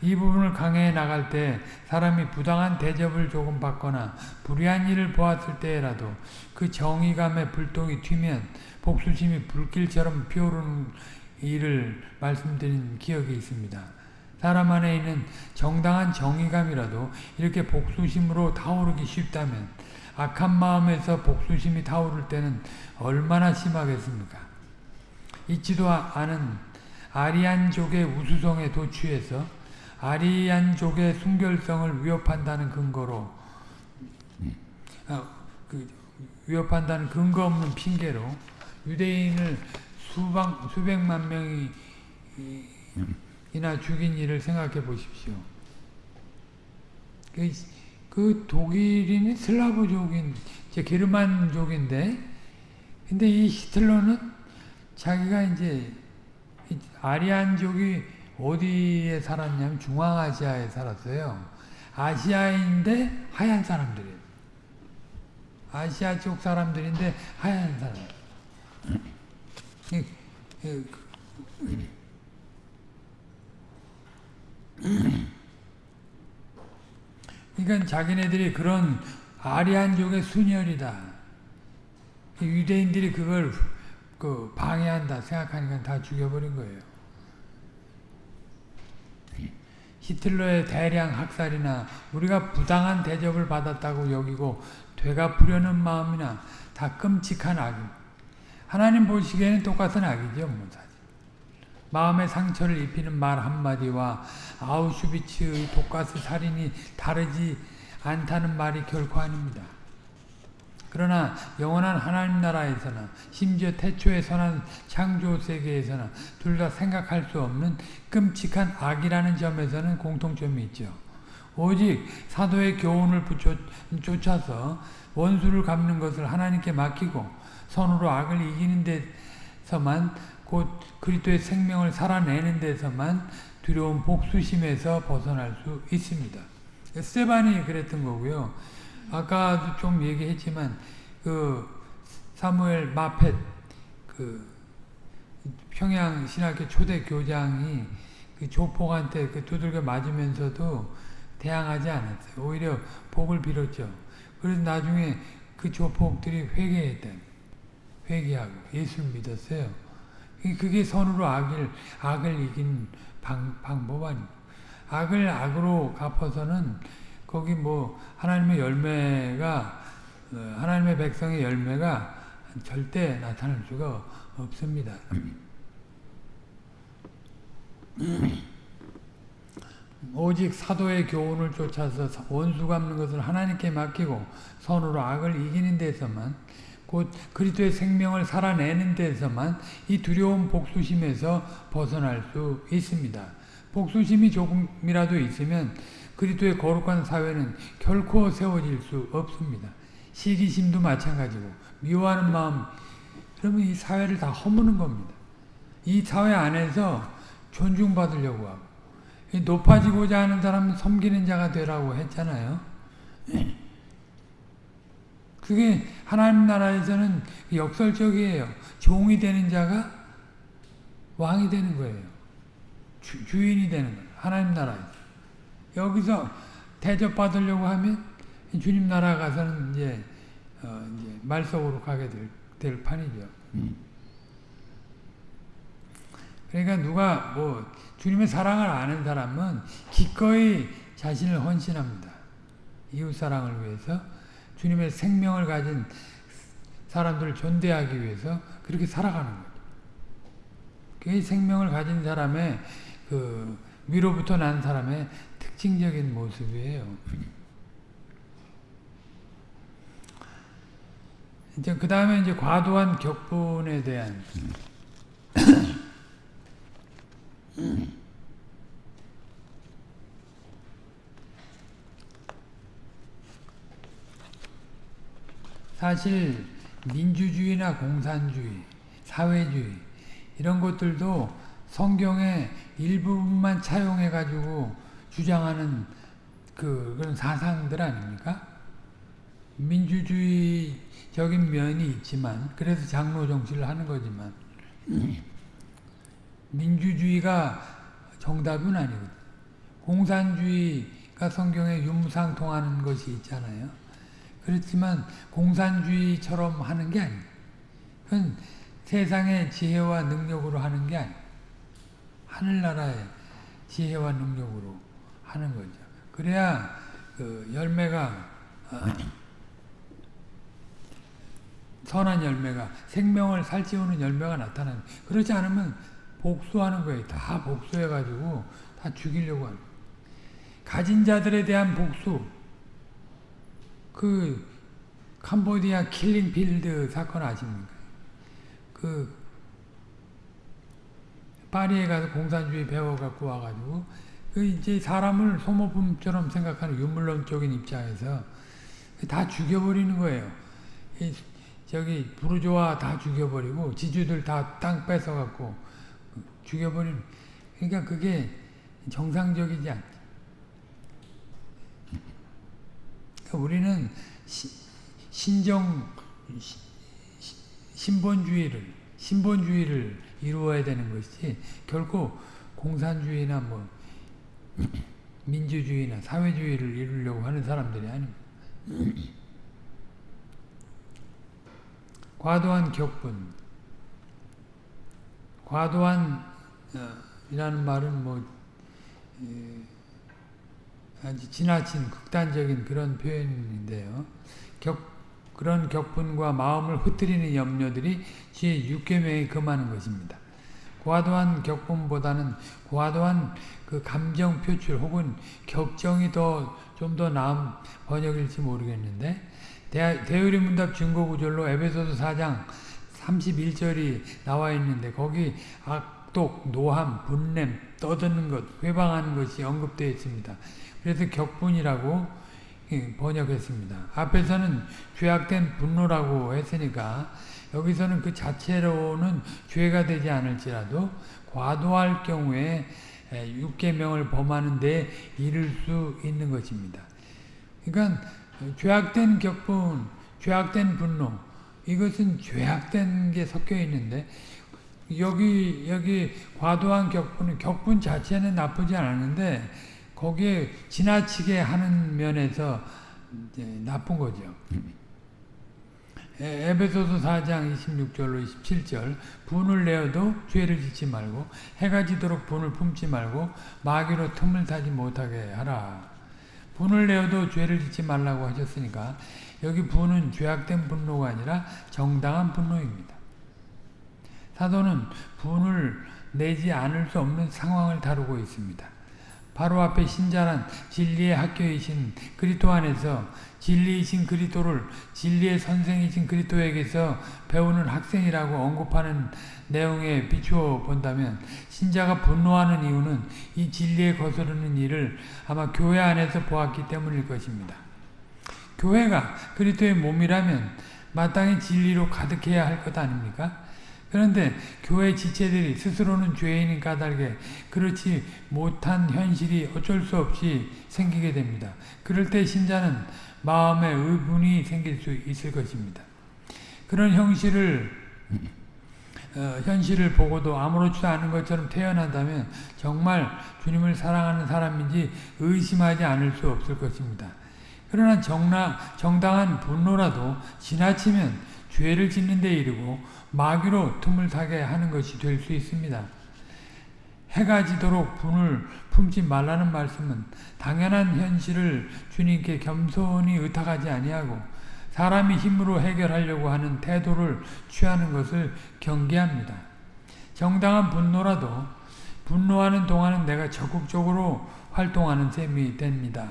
이 부분을 강해해 나갈 때 사람이 부당한 대접을 조금 받거나 불의한 일을 보았을 때라도 그 정의감에 불똥이 튀면 복수심이 불길처럼 피오르는 일을 말씀드린 기억이 있습니다. 사람 안에 있는 정당한 정의감이라도 이렇게 복수심으로 타오르기 쉽다면 악한 마음에서 복수심이 타오를 때는 얼마나 심하겠습니까? 있지도 않은 아리안족의 우수성에 도취해서 아리안족의 순결성을 위협한다는 근거로 어, 그 위협한다는 근거 없는 핑계로 유대인을 수박, 수백만 명이 이나 죽인 일을 생각해 보십시오. 그, 그 독일인이 슬라브족인 게르만족인데 근데 이 히틀러는 자기가 이제 아리안족이 어디에 살았냐면 중앙아시아에 살았어요. 아시아인데 하얀 사람들이에요. 아시아 쪽 사람들인데 하얀 사람. 그러니까 자기네들이 그런 아리안족의 순혈이다. 유대인들이 그걸 그 방해한다 생각하니까 다 죽여버린 거예요. 히틀러의 대량 학살이나 우리가 부당한 대접을 받았다고 여기고 되갚으려는 마음이나 다 끔찍한 악입니다. 하나님 보시기에는 똑같은 악이죠. 뭐. 마음의 상처를 입히는 말 한마디와 아우슈비츠의 독가스 살인이 다르지 않다는 말이 결코 아닙니다. 그러나 영원한 하나님 나라에서나 심지어 태초에 선한 창조 세계에서나 둘 다 생각할 수 없는 끔찍한 악이라는 점에서는 공통점이 있죠. 오직 사도의 교훈을 쫓아서 원수를 갚는 것을 하나님께 맡기고 선으로 악을 이기는 데서만 곧 그리스도의 생명을 살아내는 데서만 두려운 복수심에서 벗어날 수 있습니다. 스테반이 그랬던 거고요. 아까도 좀 얘기했지만 그 사무엘 마펫 그 평양 신학교 초대 교장이 그 조폭한테 그 두들겨 맞으면서도 대항하지 않았어요. 오히려 복을 빌었죠. 그래서 나중에 그 조폭들이 회개했다. 회개하고 예수를 믿었어요. 그게 선으로 악을, 악을 이긴 방, 방법 아니고. 악을 악으로 갚아서는 거기 뭐 하나님의 열매가 어, 하나님의 백성의 열매가 절대 나타날 수가 없습니다. (clears throat) 오직 사도의 교훈을 쫓아서 원수 갚는 것을 하나님께 맡기고 선으로 악을 이기는 데서만 곧 그리스도의 생명을 살아내는 데서만 이 두려운 복수심에서 벗어날 수 있습니다. 복수심이 조금이라도 있으면 그리스도의 거룩한 사회는 결코 세워질 수 없습니다. 시기심도 마찬가지고 미워하는 마음 그러면 이 사회를 다 허무는 겁니다. 이 사회 안에서 존중받으려고 하고 높아지고자 하는 사람은 섬기는 자가 되라고 했잖아요. 그게 하나님 나라에서는 역설적이에요. 종이 되는 자가 왕이 되는 거예요. 주, 인이 되는 거예요. 하나님 나라에서. 여기서 대접받으려고 하면 주님 나라 가서는 이제, 어, 이제 말석으로 가게 될, 될 판이죠. 그러니까 누가 뭐 주님의 사랑을 아는 사람은 기꺼이 자신을 헌신합니다. 이웃 사랑을 위해서 주님의 생명을 가진 사람들을 존대하기 위해서 그렇게 살아가는 거죠. 그게 생명을 가진 사람의 그 위로부터 난 사람의 특징적인 모습이에요. 이제 그 다음에 이제 과도한 격분에 대한 (clears throat) (clears throat) 사실 민주주의나 공산주의, 사회주의 이런 것들도 성경의 일부분만 차용해 가지고 주장하는 그 그런 사상들 아닙니까? 민주주의적인 면이 있지만 그래서 장로 정치를 하는 거지만 (clears throat) 민주주의가 정답은 아니거든. 공산주의가 성경에 윤무상통하는 것이 있잖아요. 그렇지만 공산주의처럼 하는 게 아니에요. 그건 세상의 지혜와 능력으로 하는 게 아니에요. 하늘나라의 지혜와 능력으로 하는 거죠. 그래야 그 열매가 어, 선한 열매가 생명을 살찌우는 열매가 나타나는 그렇지 않으면 복수하는 거예요. 다 복수해가지고 다 죽이려고 하는 가진 자들에 대한 복수 그 캄보디아 킬링필드 사건 아십니까? 그 파리에 가서 공산주의 배워갖고 와가지고 그 이제 사람을 소모품처럼 생각하는 유물론적인 입장에서 다 죽여버리는 거예요. 저기 부르조아 다 죽여버리고 지주들 다 땅 뺏어갖고 죽여버리는 그러니까 그게 정상적이지 않 그러니까 우리는 시, 신정 신본주의를 신본주의를 이루어야 되는 것이 결코 공산주의나 뭐 민주주의나 사회주의를 이루려고 하는 사람들이 아닙니다. 과도한 격분 과도한 어, 이라는 말은 뭐 아주 지나친 극단적인 그런 표현인데요. 격, 그런 격분과 마음을 흐트리는 염려들이 제 6계명에 금하는 것입니다. 과도한 격분보다는 과도한 그 감정 표출 혹은 격정이 더 좀 더 나은 번역일지 모르겠는데 대의리 문답 증거 구절로 에베소서 4장 31절이 나와 있는데 거기 악독, 노함, 분냄, 떠드는 것, 회방하는 것이 언급되어 있습니다. 그래서 격분이라고 번역했습니다. 앞에서는 죄악된 분노라고 했으니까 여기서는 그 자체로는 죄가 되지 않을지라도 과도할 경우에 육계명을 범하는 데 이를 수 있는 것입니다. 그러니까 죄악된 격분, 죄악된 분노 이것은 죄악된 게 섞여 있는데 여기 여기 과도한 격분은 격분 자체는 나쁘지 않았는데 거기에 지나치게 하는 면에서 나쁜 거죠. 에베소서 4장 26절로 27절 분을 내어도 죄를 짓지 말고 해가 지도록 분을 품지 말고 마귀로 틈을 타지 못하게 하라. 분을 내어도 죄를 짓지 말라고 하셨으니까 여기 분은 죄악된 분노가 아니라 정당한 분노입니다. 사도는 분을 내지 않을 수 없는 상황을 다루고 있습니다. 바로 앞에 신자란 진리의 학교이신 그리스도 안에서 진리이신 그리스도를 진리의 선생이신 그리스도에게서 배우는 학생이라고 언급하는 내용에 비추어 본다면 신자가 분노하는 이유는 이 진리에 거스르는 일을 아마 교회 안에서 보았기 때문일 것입니다. 교회가 그리스도의 몸이라면 마땅히 진리로 가득해야 할 것 아닙니까? 그런데 교회 지체들이 스스로는 죄인인 까닭에 그렇지 못한 현실이 어쩔 수 없이 생기게 됩니다. 그럴 때 신자는 마음에 의문이 생길 수 있을 것입니다. 그런 형실을 어, 현실을 보고도 아무렇지도 않은 것처럼 태어난다면 정말 주님을 사랑하는 사람인지 의심하지 않을 수 없을 것입니다. 그러나 정나, 정당한 분노라도 지나치면 죄를 짓는 데 이르고 마귀로 틈을 타게 하는 것이 될 수 있습니다. 해가 지도록 분을 품지 말라는 말씀은 당연한 현실을 주님께 겸손히 의탁하지 아니하고 사람이 힘으로 해결하려고 하는 태도를 취하는 것을 경계합니다. 정당한 분노라도 분노하는 동안은 내가 적극적으로 활동하는 셈이 됩니다.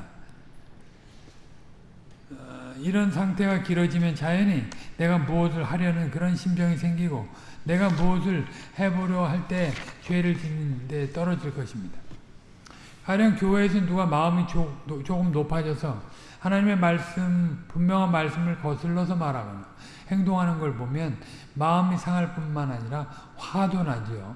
어, 이런 상태가 길어지면 자연히 내가 무엇을 하려는 그런 심정이 생기고 내가 무엇을 해보려 할 때 죄를 짓는 데 떨어질 것입니다. 가령 교회에서 누가 마음이 조, 조금 높아져서 하나님의 말씀, 분명한 말씀을 거슬러서 말하거나 행동하는 걸 보면 마음이 상할 뿐만 아니라 화도 나지요.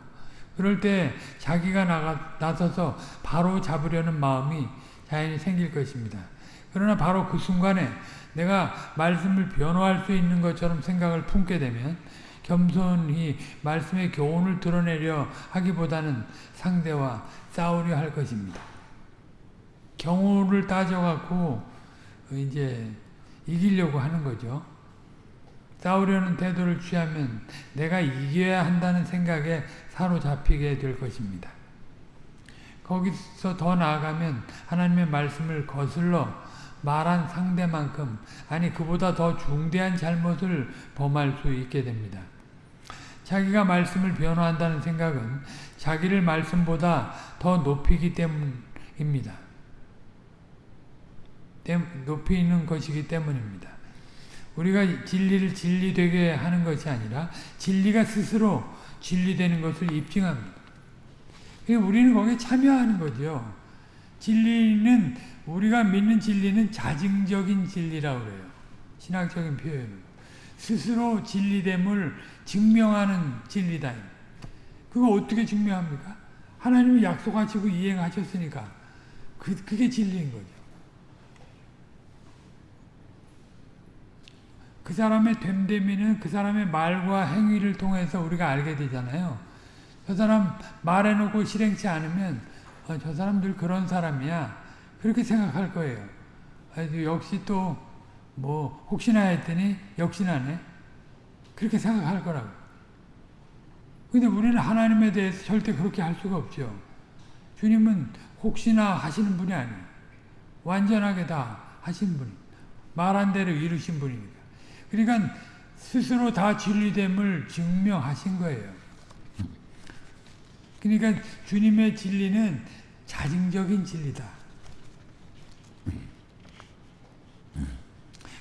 그럴 때 자기가 나가, 나서서 바로 잡으려는 마음이 자연히 생길 것입니다. 그러나 바로 그 순간에 내가 말씀을 변호할 수 있는 것처럼 생각을 품게 되면 겸손히 말씀의 교훈을 드러내려 하기보다는 상대와 싸우려 할 것입니다. 경우를 따져갖고 이제 이기려고 하는 거죠. 싸우려는 태도를 취하면 내가 이겨야 한다는 생각에 사로잡히게 될 것입니다. 거기서 더 나아가면 하나님의 말씀을 거슬러 말한 상대만큼 아니 그보다 더 중대한 잘못을 범할 수 있게 됩니다. 자기가 말씀을 변호한다는 생각은 자기를 말씀보다 더 높이기 때문입니다. 높이는 것이기 때문입니다. 우리가 진리를 진리되게 하는 것이 아니라 진리가 스스로 진리되는 것을 입증합니다. 우리는 거기에 참여하는 거죠. 진리는 우리가 믿는 진리는 자증적인 진리라고 그래요. 신학적인 표현은. 스스로 진리됨을 증명하는 진리다. 그거 어떻게 증명합니까? 하나님이 약속하시고 이행하셨으니까 그, 그게 진리인 거죠. 그 사람의 됨됨이는 그 사람의 말과 행위를 통해서 우리가 알게 되잖아요. 저 사람 말해놓고 실행치 않으면 어, 저 사람들 그런 사람이야. 그렇게 생각할 거예요. 역시 또 뭐 혹시나 했더니 역시나네. 그렇게 생각할 거라고. 근데 우리는 하나님에 대해서 절대 그렇게 할 수가 없죠. 주님은 혹시나 하시는 분이 아니에요. 완전하게 다 하신 분. 말한 대로 이루신 분이니까. 그러니까 스스로 다 진리됨을 증명하신 거예요. 그러니까 주님의 진리는 자증적인 진리다.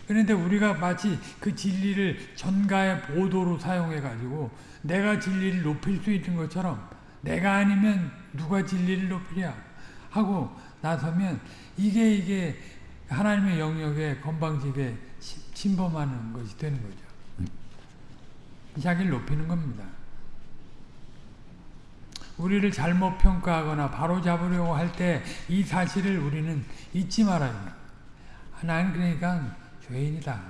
그런데 우리가 마치 그 진리를 전가의 보도로 사용해 가지고 내가 진리를 높일 수 있는 것처럼 내가 아니면 누가 진리를 높이랴 하고 나서면 이게 이게 하나님의 영역에 건방지게 침범하는 것이 되는 거죠. 자기를 높이는 겁니다. 우리를 잘못 평가하거나 바로 잡으려고 할 때 이 사실을 우리는 잊지 말아야 합니다. 나는 그러니까 죄인이다.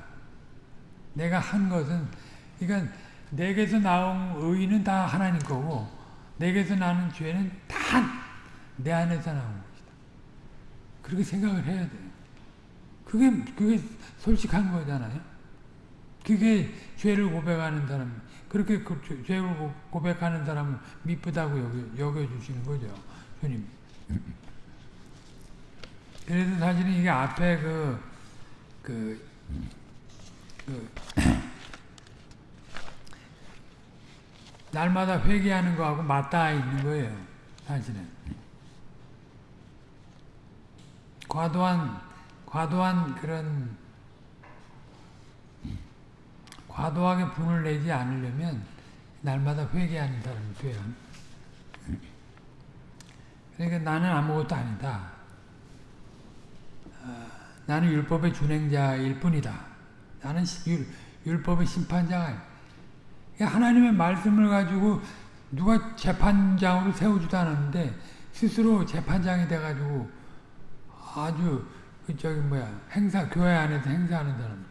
내가 한 것은 그러니까 내게서 나온 의는 다 하나님 거고 내게서 나는 죄는 다 내 안에서 나온 것이다. 그렇게 생각을 해야 돼. 그게 그게 솔직한 거잖아요. 그게 죄를 고백하는 사람, 그렇게 그 죄를 고백하는 사람을 미쁘다고 여겨, 여겨주시는 거죠. 주님. 그래서 사실은 이게 앞에 그, 그, 그 날마다 회개하는 거하고 맞닿아 있는 거예요. 사실은. 과도한 과도한 그런 과도하게 분을 내지 않으려면 날마다 회개하는 사람이 돼요. 그러니까 나는 아무것도 아니다. 어, 나는 율법의 준행자일 뿐이다. 나는 율, 율법의 심판자가 하나님의 말씀을 가지고 누가 재판장으로 세우지도 않았는데 스스로 재판장이 돼가지고 아주 그 저기 뭐야 행사 교회 안에서 행사하는 사람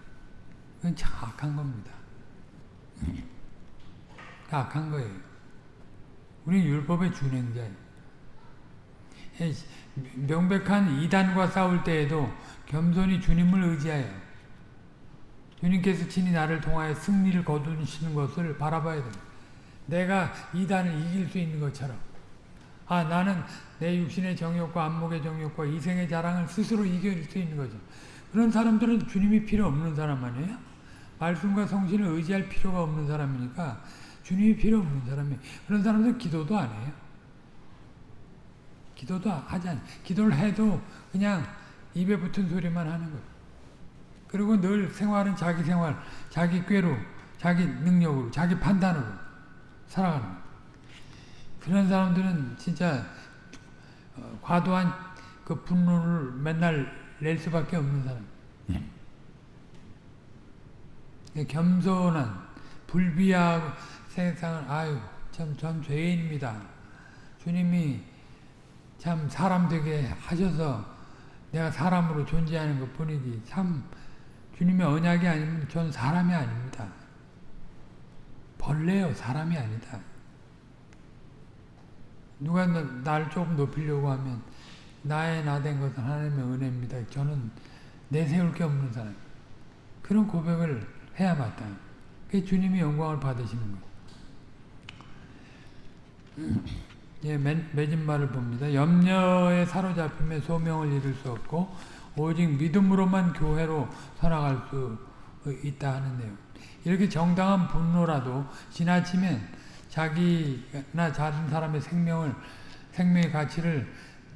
그건 참 악한 겁니다. 악한 거예요. 우리 율법의 준행자예요. 명백한 이단과 싸울 때에도 겸손히 주님을 의지하여 주님께서 친히 나를 통하여 승리를 거두시는 것을 바라봐야 됩니다. 내가 이단을 이길 수 있는 것처럼 아 나는 내 육신의 정욕과 안목의 정욕과 이생의 자랑을 스스로 이길 수 있는 거죠. 그런 사람들은 주님이 필요 없는 사람 아니에요? 말씀과 성신을 의지할 필요가 없는 사람이니까 주님이 필요 없는 사람이 그런 사람들은 기도도 안 해요. 기도도 하지 않아요. 기도를 해도 그냥 입에 붙은 소리만 하는 거예요. 그리고 늘 생활은 자기 생활, 자기 꾀로, 자기 능력으로, 자기 판단으로 살아가는 거예요. 그런 사람들은 진짜 어, 과도한 그 분노를 맨날 낼 수밖에 없는 사람. 네. 겸손한 불비하고 세상을 아유 참 전 죄인입니다. 주님이 참 사람 되게 하셔서 내가 사람으로 존재하는 것 뿐이지 참 주님의 언약이 아니면 전 사람이 아닙니다. 벌레요 사람이 아니다. 누가 나를 조금 높이려고 하면 나의 나 된 것은 하나님의 은혜입니다. 저는 내세울 게 없는 사람. 그런 고백을 해야 맞다. 그 주님이 영광을 받으시는 거예요. 예, 맺은 말을 봅니다. 염려에 사로잡힘에 소명을 이룰 수 없고 오직 믿음으로만 교회로 살아갈 수 있다 하는 내용. 이렇게 정당한 분노라도 지나치면 자기나 다른 사람의 생명을 생명의 가치를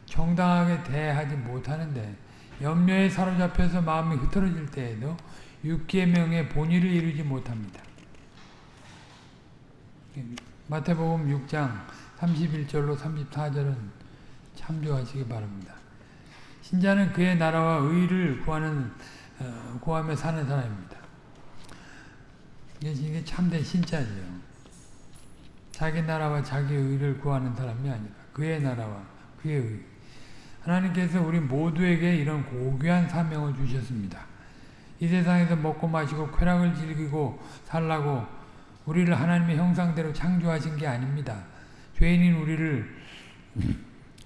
정당하게 대하지 못하는데 염려에 사로잡혀서 마음이 흐트러질 때에도 육계명의 본의를 이루지 못합니다. 마태복음 6장 31절로 34절은 참조하시기 바랍니다. 신자는 그의 나라와 의를 구하는 어, 구하며 사는 사람입니다. 이게 참된 신자죠. 자기 나라와 자기 의를 구하는 사람이 아니라 그의 나라와 그의 의. 하나님께서 우리 모두에게 이런 고귀한 사명을 주셨습니다. 이 세상에서 먹고 마시고 쾌락을 즐기고 살라고 우리를 하나님의 형상대로 창조하신 게 아닙니다. 죄인인 우리를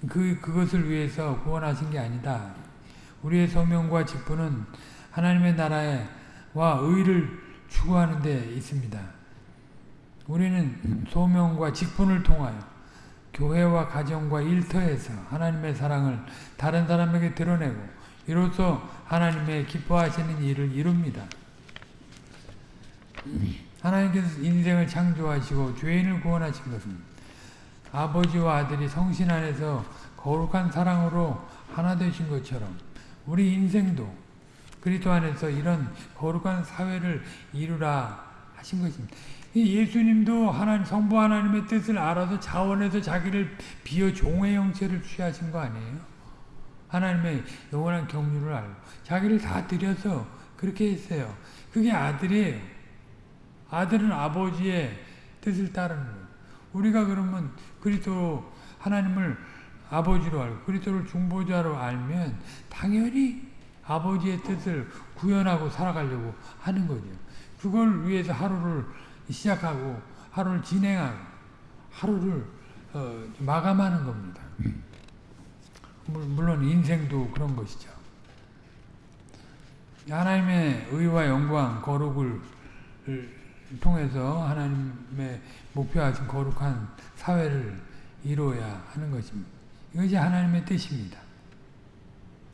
그, 그것을 위해서 구원하신 게 아니다. 우리의 소명과 직분은 하나님의 나라와 의를 추구하는 데 있습니다. 우리는 소명과 직분을 통하여 교회와 가정과 일터에서 하나님의 사랑을 다른 사람에게 드러내고 이로써 하나님의 기뻐하시는 일을 이룹니다. 하나님께서 인생을 창조하시고 죄인을 구원하신 것은 아버지와 아들이 성신 안에서 거룩한 사랑으로 하나 되신 것처럼 우리 인생도 그리스도 안에서 이런 거룩한 사회를 이루라 하신 것입니다. 예수님도 하나님 성부 하나님의 뜻을 알아서 자원해서 자기를 비어 종의 형체를 취하신 거 아니에요? 하나님의 영원한 경륜을 알고 자기를 다 드려서 그렇게 했어요. 그게 아들이에요. 아들은 아버지의 뜻을 따르는 거예요. 우리가 그러면 그리스도 하나님을 아버지로 알고 그리스도를 중보자로 알면 당연히 아버지의 뜻을 구현하고 살아가려고 하는 거죠. 그걸 위해서 하루를 시작하고 하루를 진행하고 하루를 어, 마감하는 겁니다. 물론 인생도 그런 것이죠. 하나님의 의와 영광, 거룩을 통해서 하나님의 목표하신 거룩한 사회를 이루어야 하는 것입니다. 이것이 하나님의 뜻입니다.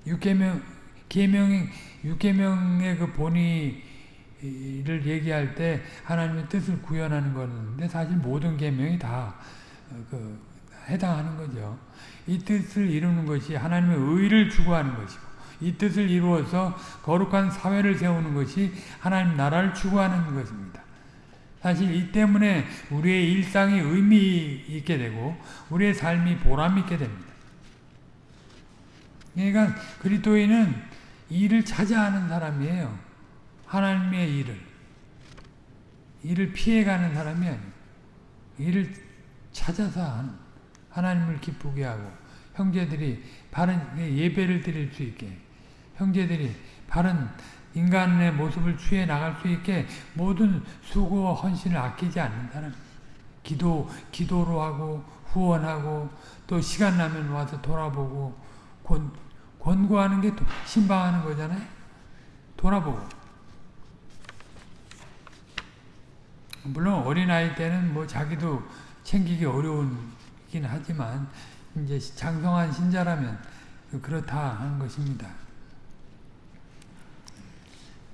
육계명 계명의 육계명의 그 본의를 얘기할 때 하나님의 뜻을 구현하는 거는데 사실 모든 계명이 다 그 해당하는 거죠. 이 뜻을 이루는 것이 하나님의 의를 추구하는 것이고 이 뜻을 이루어서 거룩한 사회를 세우는 것이 하나님 나라를 추구하는 것입니다. 사실 이 때문에 우리의 일상이 의미 있게 되고 우리의 삶이 보람 있게 됩니다. 그러니까 그리스도인은 일을 찾아하는 사람이에요. 하나님의 일을. 일을 피해가는 사람이 아니에요. 일을 찾아서 하는, 하나님을 기쁘게 하고 형제들이 바른 예배를 드릴 수 있게 형제들이 바른 인간의 모습을 취해 나갈 수 있게 모든 수고와 헌신을 아끼지 않는 사람. 기도 기도로 하고 후원하고 또 시간 나면 와서 돌아보고 권, 권고하는 게 신방하는 거잖아요. 돌아보고. 물론 어린아이 때는 뭐 자기도 챙기기 어려운긴 하지만 이제 장성한 신자라면 그렇다 하는 것입니다.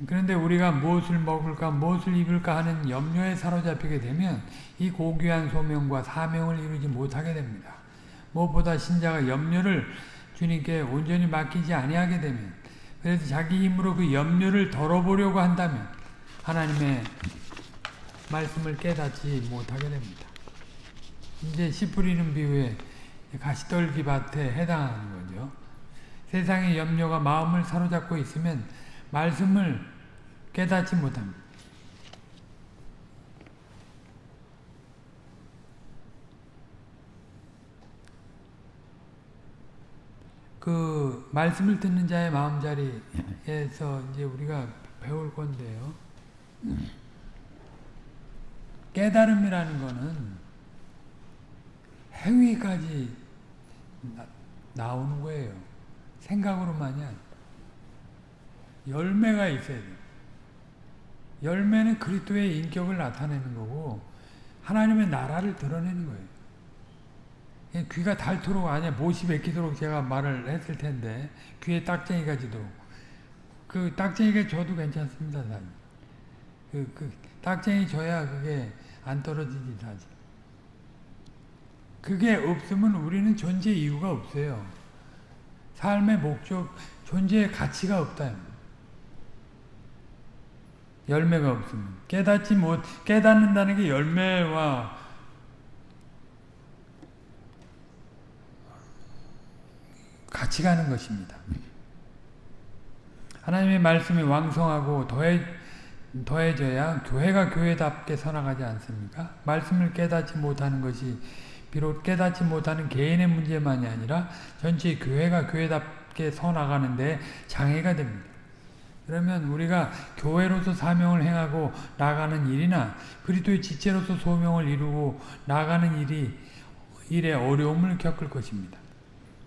그런데 우리가 무엇을 먹을까 무엇을 입을까 하는 염려에 사로잡히게 되면 이 고귀한 소명과 사명을 이루지 못하게 됩니다. 무엇보다 신자가 염려를 주님께 온전히 맡기지 아니하게 되면 그래서 자기 힘으로 그 염려를 덜어보려고 한다면 하나님의 말씀을 깨닫지 못하게 됩니다. 이제 씨 뿌리는 비유에 가시떨기 밭에 해당하는 거죠. 세상의 염려가 마음을 사로잡고 있으면 말씀을 깨닫지 못합니다. 그 말씀을 듣는 자의 마음자리에서 이제 우리가 배울 건데요. 깨달음이라는 거는 행위까지 나, 오는 거예요. 생각으로만이 아니라. 열매가 있어야 돼요. 열매는 그리스도의 인격을 나타내는 거고 하나님의 나라를 드러내는 거예요. 귀가 닳도록 아니야 못이 베끼도록 제가 말을 했을 텐데 귀에 딱쟁이가 지도록 그 딱쟁이가 줘도 괜찮습니다. 그, 그 딱쟁이 줘야 그게 안 떨어지지 사실. 그게 없으면 우리는 존재 이유가 없어요. 삶의 목적, 존재의 가치가 없다. 열매가 없으면 깨닫지 못 깨닫는다는 게 열매와 같이 가는 것입니다. 하나님의 말씀이 왕성하고 더해, 더해져야 교회가 교회답게 서나가지 않습니까? 말씀을 깨닫지 못하는 것이 비록 깨닫지 못하는 개인의 문제만이 아니라 전체 교회가 교회답게 서나가는데 장애가 됩니다. 그러면 우리가 교회로서 사명을 행하고 나가는 일이나 그리스도의 지체로서 소명을 이루고 나가는 일이 일에 어려움을 겪을 것입니다.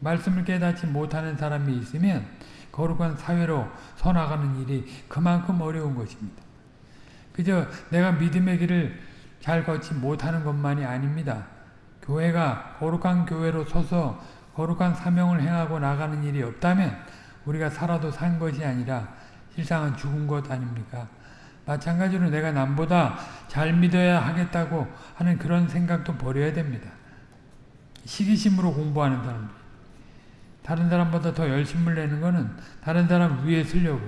말씀을 깨닫지 못하는 사람이 있으면 거룩한 사회로 서나가는 일이 그만큼 어려운 것입니다. 그저 내가 믿음의 길을 잘 걷지 못하는 것만이 아닙니다. 교회가 거룩한 교회로 서서 거룩한 사명을 행하고 나가는 일이 없다면 우리가 살아도 산 것이 아니라 실상은 죽은 것 아닙니까? 마찬가지로 내가 남보다 잘 믿어야 하겠다고 하는 그런 생각도 버려야 됩니다. 시기심으로 공부하는 사람들. 다른 사람보다 더 열심을 내는 것은 다른 사람 위에 쓰려고.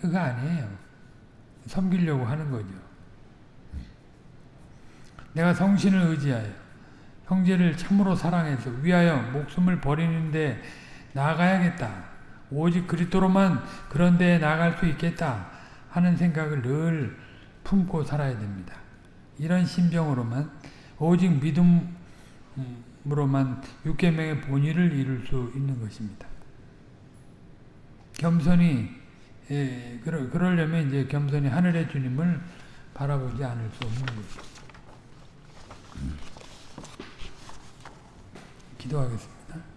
그거 아니에요. 섬기려고 하는 거죠. 내가 성신을 의지하여 형제를 참으로 사랑해서 위하여 목숨을 버리는데 나가야겠다. 오직 그리스도로만 그런 데에 나갈 수 있겠다 하는 생각을 늘 품고 살아야 됩니다. 이런 심정으로만 오직 믿음으로만 육계명의 본의를 이룰 수 있는 것입니다. 겸손히 예, 그러, 그러려면 이제 겸손히 하늘의 주님을 바라보지 않을 수 없는 것입니다. 기도하겠습니다.